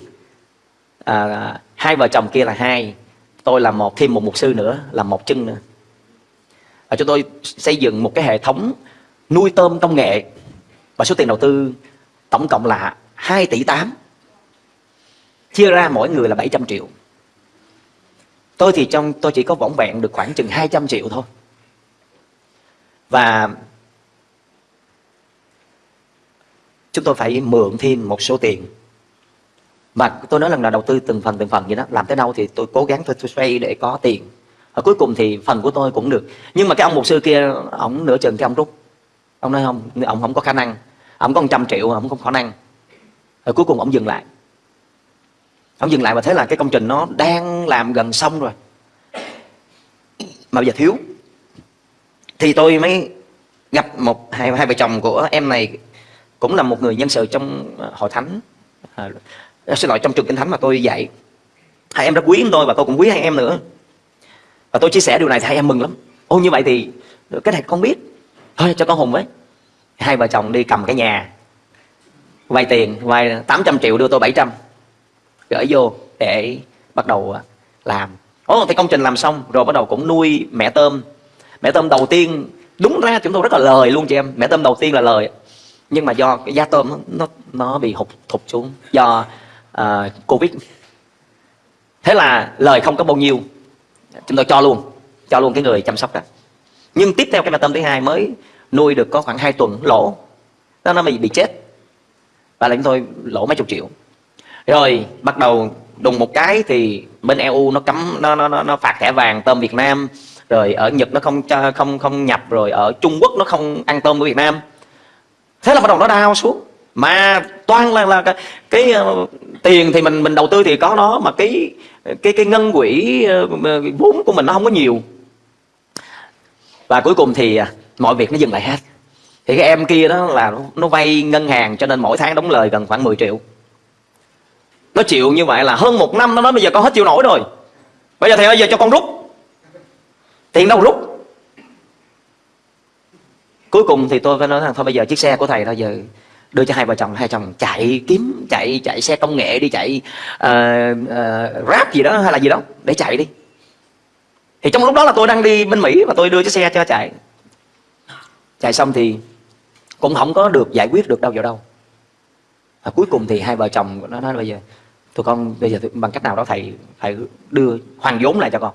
À, hai vợ chồng kia là hai tôi là một thêm một mục sư nữa là một chân nữa. Và chúng tôi xây dựng một cái hệ thống nuôi tôm công nghệ. Và số tiền đầu tư tổng cộng là 2 tỷ 8 chia ra mỗi người là 700 triệu. Tôi thì trong tôi chỉ có vỏn vẹn được khoảng chừng 200 triệu thôi. Và Chúng tôi phải mượn thêm một số tiền. Mà tôi nói lần là đầu tư từng phần từng phần vậy đó Làm tới đâu thì tôi cố gắng tôi xoay để có tiền. Và cuối cùng thì phần của tôi cũng được. Nhưng mà cái ông mục sư kia Ông nửa chừng cái ông rút. Ông nói không, ông không có khả năng. Ông có 100 triệu, ông không có khả năng. Rồi cuối cùng ông dừng lại. Ông dừng lại và thấy là cái công trình nó đang làm gần xong rồi. Mà bây giờ thiếu. Thì tôi mới gặp một hai, hai vợ chồng của em này cũng là một người nhân sự trong ờ, hội thánh. À, ờ, Xin lỗi trong trường kinh thánh mà tôi dạy. Hai em rất quý tôi và tôi cũng quý hai em nữa. Và tôi chia sẻ điều này thì hai em mừng lắm. Ô như vậy thì ờ, cái này con biết. Thôi cho con Hùng với. Hai vợ chồng đi cầm cái nhà. Vay tiền Vay 800 triệu đưa tôi 700 gửi vô để bắt đầu làm. Ồ, thì công trình làm xong rồi bắt đầu cũng nuôi mẹ tôm. Mẹ tôm đầu tiên đúng ra chúng tôi rất là lời luôn chị em. Mẹ tôm đầu tiên là lời nhưng mà do cái giá tôm nó nó bị hụt thụt xuống do uh, covid. Thế là lời không có bao nhiêu. Chúng tôi cho luôn cho luôn cái người chăm sóc đó. Nhưng tiếp theo cái mẹ tôm thứ hai mới nuôi được có khoảng 2 tuần lỗ. Nó nó bị bị chết. Và là chúng tôi lỗ mấy chục triệu. Rồi bắt đầu đùng một cái thì bên EU nó cấm nó nó nó, nó phạt thẻ vàng tôm Việt Nam. Rồi ở Nhật nó không cho không không nhập. Rồi ở Trung Quốc nó không ăn tôm của Việt Nam thế là bắt đầu nó đau xuống. Mà toàn là là cái, cái uh, tiền thì mình mình đầu tư thì có nó mà cái cái cái ngân quỹ uh, vốn của mình nó không có nhiều. Và cuối cùng thì uh, mọi việc nó dừng lại hết. Thì cái em kia đó là nó vay ngân hàng cho nên mỗi tháng đóng lời gần khoảng 10 triệu. Nó chịu như vậy là hơn một năm nó nói bây giờ con hết chịu nổi rồi. Bây giờ thì bây giờ cho con rút. Tiền đâu rút? Cuối cùng thì tôi phải nói rằng thôi bây giờ chiếc xe của thầy thôi giờ đưa cho hai vợ chồng hai chồng chạy kiếm chạy chạy xe công nghệ đi chạy uh, uh, rap gì đó hay là gì đó để chạy đi. Thì trong lúc đó là tôi đang đi bên mỹ và tôi đưa chiếc xe cho chạy. Chạy xong thì cũng không có được giải quyết được đâu vào đâu. Và cuối cùng thì hai vợ chồng nó nói bây giờ tụi con bây giờ bằng cách nào đó thầy phải đưa hoàn vốn lại cho con.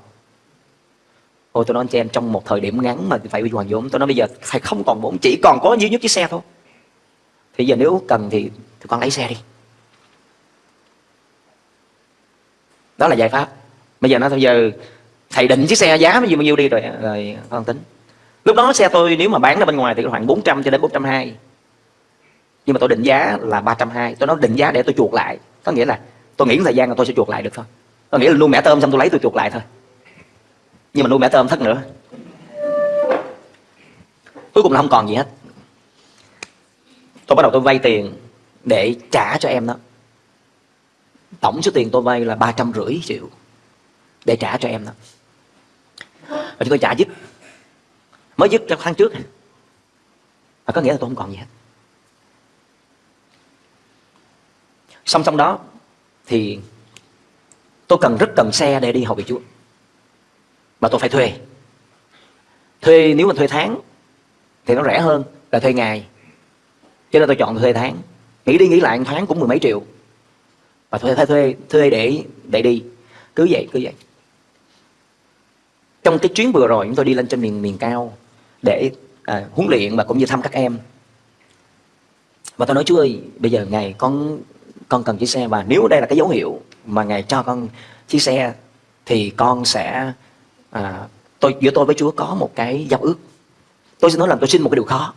Ôi tôi nói anh chị em, trong một thời điểm ngắn mà phải hoàn vốn Tôi nói bây giờ thầy không còn vốn Chỉ còn có duy nhất chiếc xe thôi. Thì giờ nếu cần thì thì con lấy xe đi. Đó là giải pháp. Bây giờ nó bây giờ thầy định chiếc xe giá bao nhiêu bao nhiêu đi rồi rồi con tính. Lúc đó xe tôi nếu mà bán ra bên ngoài thì khoảng 400 cho đến 420 nhưng mà tôi định giá là 320 tôi nói định giá để tôi chuột lại. Có nghĩa là tôi nghĩ thời gian là tôi sẽ chuột lại được thôi. Có nghĩa là luôn mẹ tôm xong tôi lấy tôi chuột lại thôi nhưng mà nuôi mẹ tôm thất nữa. Cuối cùng là không còn gì hết. Tôi bắt đầu tôi vay tiền để trả cho em đó. Tổng số tiền tôi vay là ba trăm rưỡi triệu để trả cho em đó. Và chúng tôi trả dứt. Mới dứt trong tháng trước. Và có nghĩa là tôi không còn gì hết. Song song đó thì tôi cần rất cần xe để đi hầu vị chúa mà tôi phải thuê. Thuê nếu mà thuê tháng thì nó rẻ hơn là thuê ngày. Cho nên tôi chọn thuê tháng. Nghĩ đi nghĩ lại tháng cũng mười mấy triệu. Và thuê thuê thuê thuê để để đi. Cứ vậy cứ vậy. Trong cái chuyến vừa rồi chúng tôi đi lên trên miền miền cao để à, huấn luyện và cũng như thăm các em. Và tôi nói chú ơi bây giờ ngày con con cần chiếc xe và nếu đây là cái dấu hiệu mà ngài cho con chiếc xe thì con sẽ à, tôi giữa tôi với Chúa có một cái giao ước. Tôi xin nói là tôi xin một cái điều khó.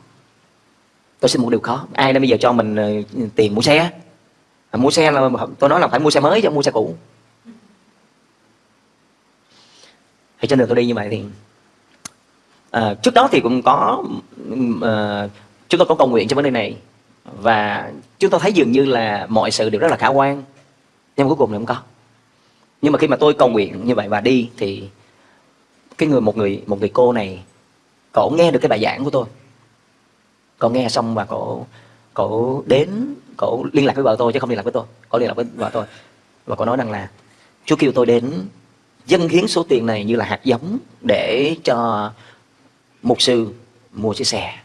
Tôi xin một điều khó. Ai đang bây giờ cho mình uh, tiền mua xe à, mua xe là tôi nói là phải mua xe mới chứ mua xe cũ. Thì trên đường tôi đi như vậy thì à, trước đó thì cũng có à, chúng tôi có cầu nguyện cho vấn đề này. Và chúng tôi thấy dường như là mọi sự đều rất là khả quan. Nhưng cuối cùng thì không có. Nhưng mà khi mà tôi cầu nguyện như vậy và đi thì cái người, một người một người cô này cổ nghe được cái bài giảng của tôi. Cổ nghe xong và cổ cổ đến cổ liên lạc với vợ tôi chứ không liên lạc với tôi. Cổ liên lạc với vợ tôi. Và cổ nói rằng là chú kêu tôi đến dâng hiến số tiền này như là hạt giống để cho mục sư mua chiếc xe.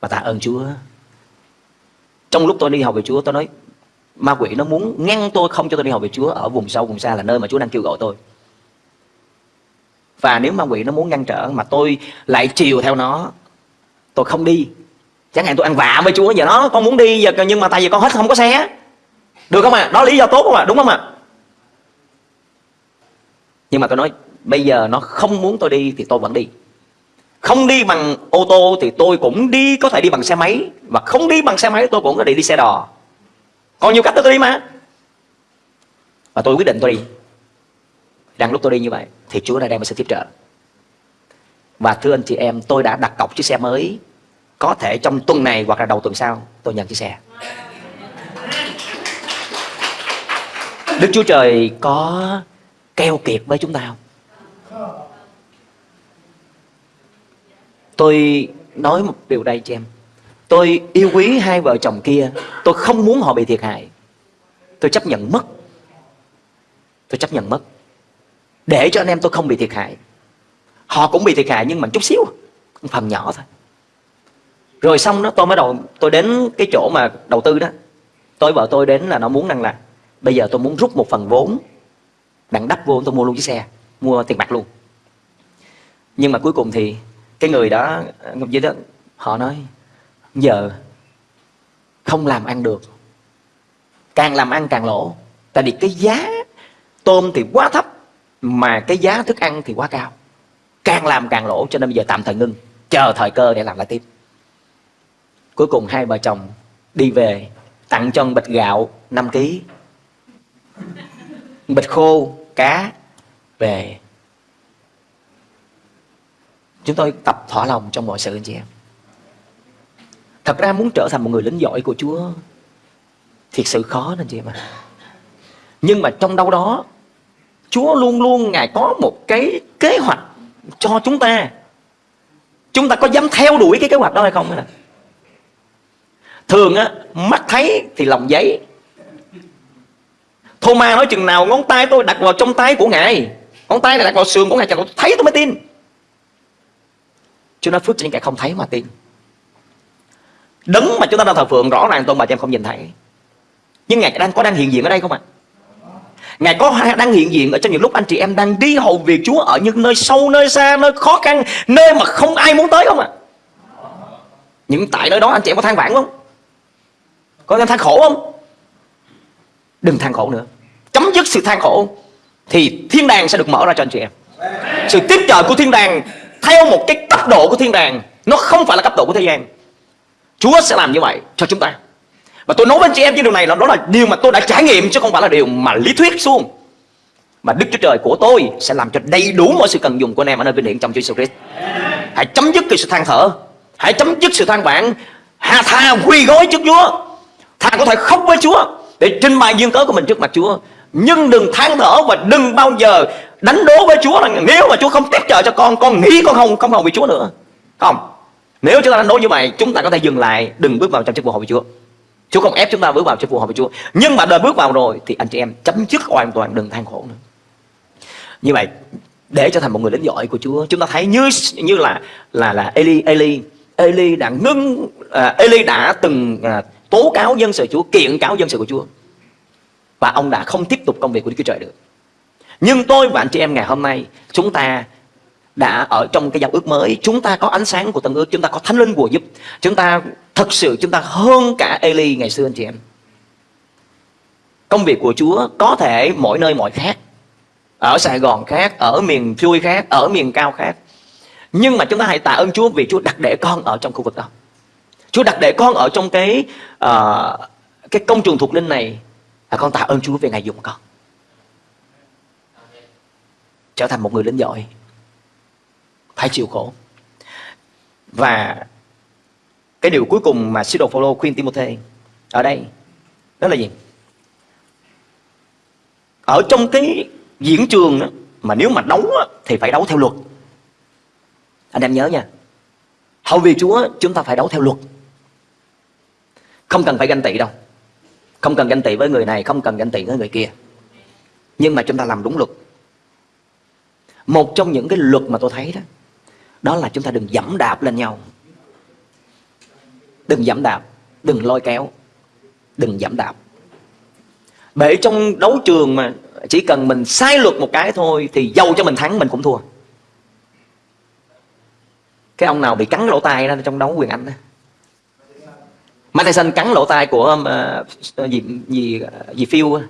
Và tạ ơn Chúa. Trong lúc tôi đi học về Chúa, tôi nói, ma quỷ nó muốn ngăn tôi không cho tôi đi học về Chúa ở vùng sâu, vùng xa là nơi mà Chúa đang kêu gọi tôi và nếu ma quỷ nó muốn ngăn trở mà tôi lại chiều theo nó, tôi không đi. Chẳng hạn tôi ăn vạ với Chúa, giờ nó con muốn đi, giờ nhưng mà tại vì con hết không có xe được không ạ? À? đó lý do tốt không ạ? À? đúng không ạ? À? nhưng mà tôi nói, bây giờ nó không muốn tôi đi thì tôi vẫn đi. Không đi bằng ô tô thì tôi cũng đi, có thể đi bằng xe máy. Và không đi bằng xe máy tôi cũng có thể đi xe đò. Còn nhiều cách tôi đi mà. Và tôi quyết định tôi đi đang lúc tôi đi như vậy thì Chúa đã đem một sự tiếp trợ. Và thưa anh chị em, tôi đã đặt cọc chiếc xe mới có thể trong tuần này hoặc là đầu tuần sau tôi nhận chiếc xe. Đức Chúa Trời có keo kiệt với chúng ta không? Tôi nói một điều đây cho em. Tôi yêu quý hai vợ chồng kia, tôi không muốn họ bị thiệt hại. Tôi chấp nhận mất. Tôi chấp nhận mất để cho anh em tôi không bị thiệt hại. Họ cũng bị thiệt hại nhưng mà chút xíu phần nhỏ thôi. Rồi xong đó, tôi mới đầu, tôi đến cái chỗ mà đầu tư đó. Tôi vợ tôi đến là nó muốn rằng là bây giờ tôi muốn rút một phần vốn. Đặng đắp vô tôi mua luôn chiếc xe, mua tiền mặt luôn. Nhưng mà cuối cùng thì cái người đó dưới đó, họ nói, giờ không làm ăn được. Càng làm ăn càng lỗ. Tại vì cái giá tôm thì quá thấp mà cái giá thức ăn thì quá cao. Càng làm càng lỗ, cho nên bây giờ tạm thời ngưng. Chờ thời cơ để làm lại tiếp. Cuối cùng hai vợ chồng đi về, tặng cho bịch gạo 5 kg bịch khô, cá về chúng tôi tập thỏa lòng trong mọi sự, anh chị em. Thật ra muốn trở thành một người lính giỏi của Chúa, thiệt sự khó anh chị em ạ. Nhưng mà trong đâu đó Chúa luôn luôn, Ngài có một cái kế hoạch cho chúng ta Chúng ta có dám theo đuổi cái kế hoạch đó hay không? thường á, mắt thấy thì lòng giấy Thomas nói chừng nào, ngón tay tôi đặt vào trong tay của ngài ngón tay này đặt vào sườn của ngài chẳng thấy tôi mới tin Chúa nói, phước cho những kẻ không thấy mà tin Đấng mà chúng ta đang thờ phượng, rõ ràng tôn bà cho em không nhìn thấy Nhưng Ngài đang có đang hiện diện ở đây không ạ? À? Ngài có đang hiện diện ở trong những lúc anh chị em đang đi hầu việc Chúa ở những nơi sâu, nơi xa, nơi khó khăn, nơi mà không ai muốn tới không ạ? À? Những tại nơi đó anh chị em có than vãn không? Có em than khổ không? Đừng than khổ nữa. Chấm dứt sự than khổ thì thiên đàng sẽ được mở ra cho anh chị em. Sự tiếp trợ của thiên đàng theo một cái cấp độ của thiên đàng nó không phải là cấp độ của thế gian. Chúa sẽ làm như vậy cho chúng ta. Và tôi nói với anh chị em cái điều này là đó là điều mà tôi đã trải nghiệm chứ không phải là điều mà lý thuyết xuống. Mà Đức Chúa Trời của tôi sẽ làm cho đầy đủ mọi sự cần dùng của anh em ở nơi vinh hiển trong Chúa Jesus Christ. Hãy chấm dứt cái sự than thở, hãy chấm dứt sự than vãn, hà tha quy gói trước Chúa. Thà có thể khóc với Chúa để trình bày dương cớ của mình trước mặt Chúa. Nhưng đừng than thở và đừng bao giờ đánh đố với Chúa là nếu mà Chúa không tiếp trợ cho con, con nghĩ con không không hầu với Chúa nữa. Không. Nếu chúng ta đánh đố như vậy, chúng ta có thể dừng lại, đừng bước vào trong chức vụ hầu với Chúa. Chúa không ép chúng ta bước vào trong phù hợp với Chúa. Nhưng mà đời bước vào rồi thì anh chị em chấm dứt hoàn toàn đừng than khổ nữa. Như vậy để trở thành một người lính giỏi của Chúa, chúng ta thấy như như là là là Eli Eli Eli đã ngưng uh, Eli đã từng uh, tố cáo dân sự Chúa, kiện cáo dân sự của Chúa. Và ông đã không tiếp tục công việc của Đức Chúa Trời được. Nhưng tôi và anh chị em ngày hôm nay chúng ta đã ở trong cái giao ước mới chúng ta có ánh sáng của tân ước chúng ta có thánh linh của giúp chúng ta thật sự chúng ta hơn cả Eli ngày xưa anh chị em. Công việc của Chúa có thể mỗi nơi mỗi khác ở Sài Gòn khác ở miền xuôi khác ở miền cao khác. Nhưng mà chúng ta hãy tạ ơn Chúa vì Chúa đặt để con ở trong khu vực đó. Chúa đặt để con ở trong cái uh, cái công trường thuộc linh này là con tạ ơn Chúa về ngày dùng con. Trở thành một người lính giỏi. Phải chịu khổ. Và cái điều cuối cùng mà sứ đồ Phaolô khuyên Timôthê ở đây đó là gì? Ở trong cái diễn trường đó, mà nếu mà đấu thì phải đấu theo luật. Anh em nhớ nha. Hầu vì Chúa chúng ta phải đấu theo luật. Không cần phải ganh tị đâu. Không cần ganh tị với người này không cần ganh tị với người kia. Nhưng mà chúng ta làm đúng luật. Một trong những cái luật mà tôi thấy đó đó là chúng ta đừng dẫm đạp lên nhau đừng giảm đạp đừng lôi kéo đừng giảm đạp. Bởi trong đấu trường mà chỉ cần mình sai luật một cái thôi thì dâu cho mình thắng mình cũng thua. Cái ông nào bị cắn lỗ tai đó trong đấu quyền anh đó. Mike Tyson cắn lỗ tai của uh, gì gì gì phiêu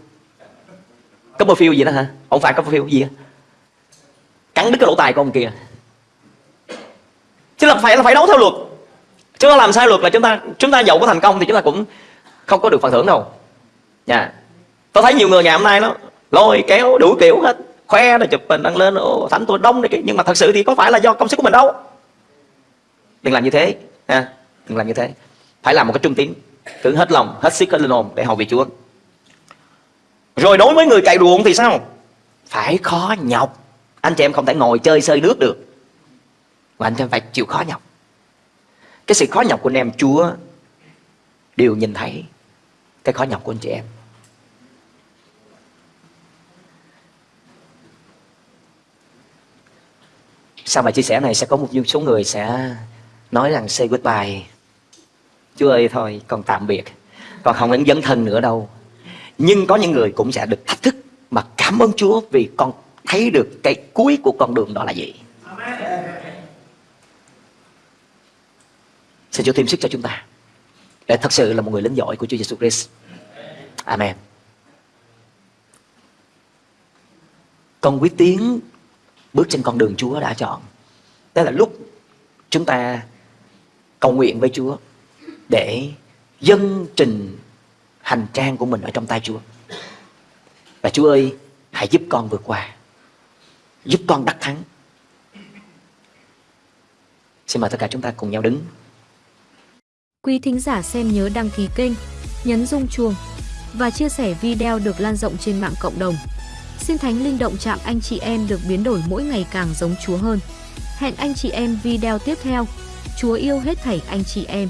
phiêu gì đó hả? Không phải phiêu gì cắn đứt cái lỗ tai của ông kia. Chứ là phải là phải đấu theo luật chứ ta làm sai luật là chúng ta chúng ta giàu có thành công thì chúng ta cũng không có được phần thưởng đâu. Nha yeah. tôi thấy nhiều người ngày hôm nay nó lôi kéo, đủ kiểu hết. Khoe rồi chụp hình, đăng lên ô thánh tôi đông này kia nhưng mà thật sự thì có phải là do công sức của mình đâu. Đừng làm như thế, ha. Đừng làm như thế. Phải làm một cái trung tín, cứ hết lòng, hết sức, hết linh hồn để hầu vị chúa. Rồi đối với người cày ruộng thì sao? Phải khó nhọc. Anh chị em không thể ngồi chơi sơi nước được. Mà anh chị em phải chịu khó nhọc cái sự khó nhọc của anh em, chúa đều nhìn thấy cái khó nhọc của anh chị em. Sau bài chia sẻ này sẽ có một số người sẽ nói rằng say goodbye. Chúa ơi, thôi con tạm biệt. Con không đến dấn thân nữa đâu. Nhưng có những người cũng sẽ được thách thức Mà cảm ơn Chúa vì con thấy được cái cuối của con đường đó là gì. Xin Chúa thêm sức cho chúng ta Để thật sự là một người lính giỏi của Chúa Giêsu Christ Amen Con quyết tiến bước trên con đường Chúa đã chọn Đó là lúc chúng ta cầu nguyện với Chúa để dân trình hành trang của mình ở trong tay Chúa. Và Chúa ơi, hãy giúp con vượt qua. Giúp con đắc thắng. Xin mời tất cả chúng ta cùng nhau đứng. Quý thính giả xem nhớ đăng ký kênh, nhấn rung chuông và chia sẻ video được lan rộng trên mạng cộng đồng. Xin Thánh Linh động chạm anh chị em được biến đổi mỗi ngày càng giống Chúa hơn. Hẹn anh chị em video tiếp theo. Chúa yêu hết thảy anh chị em.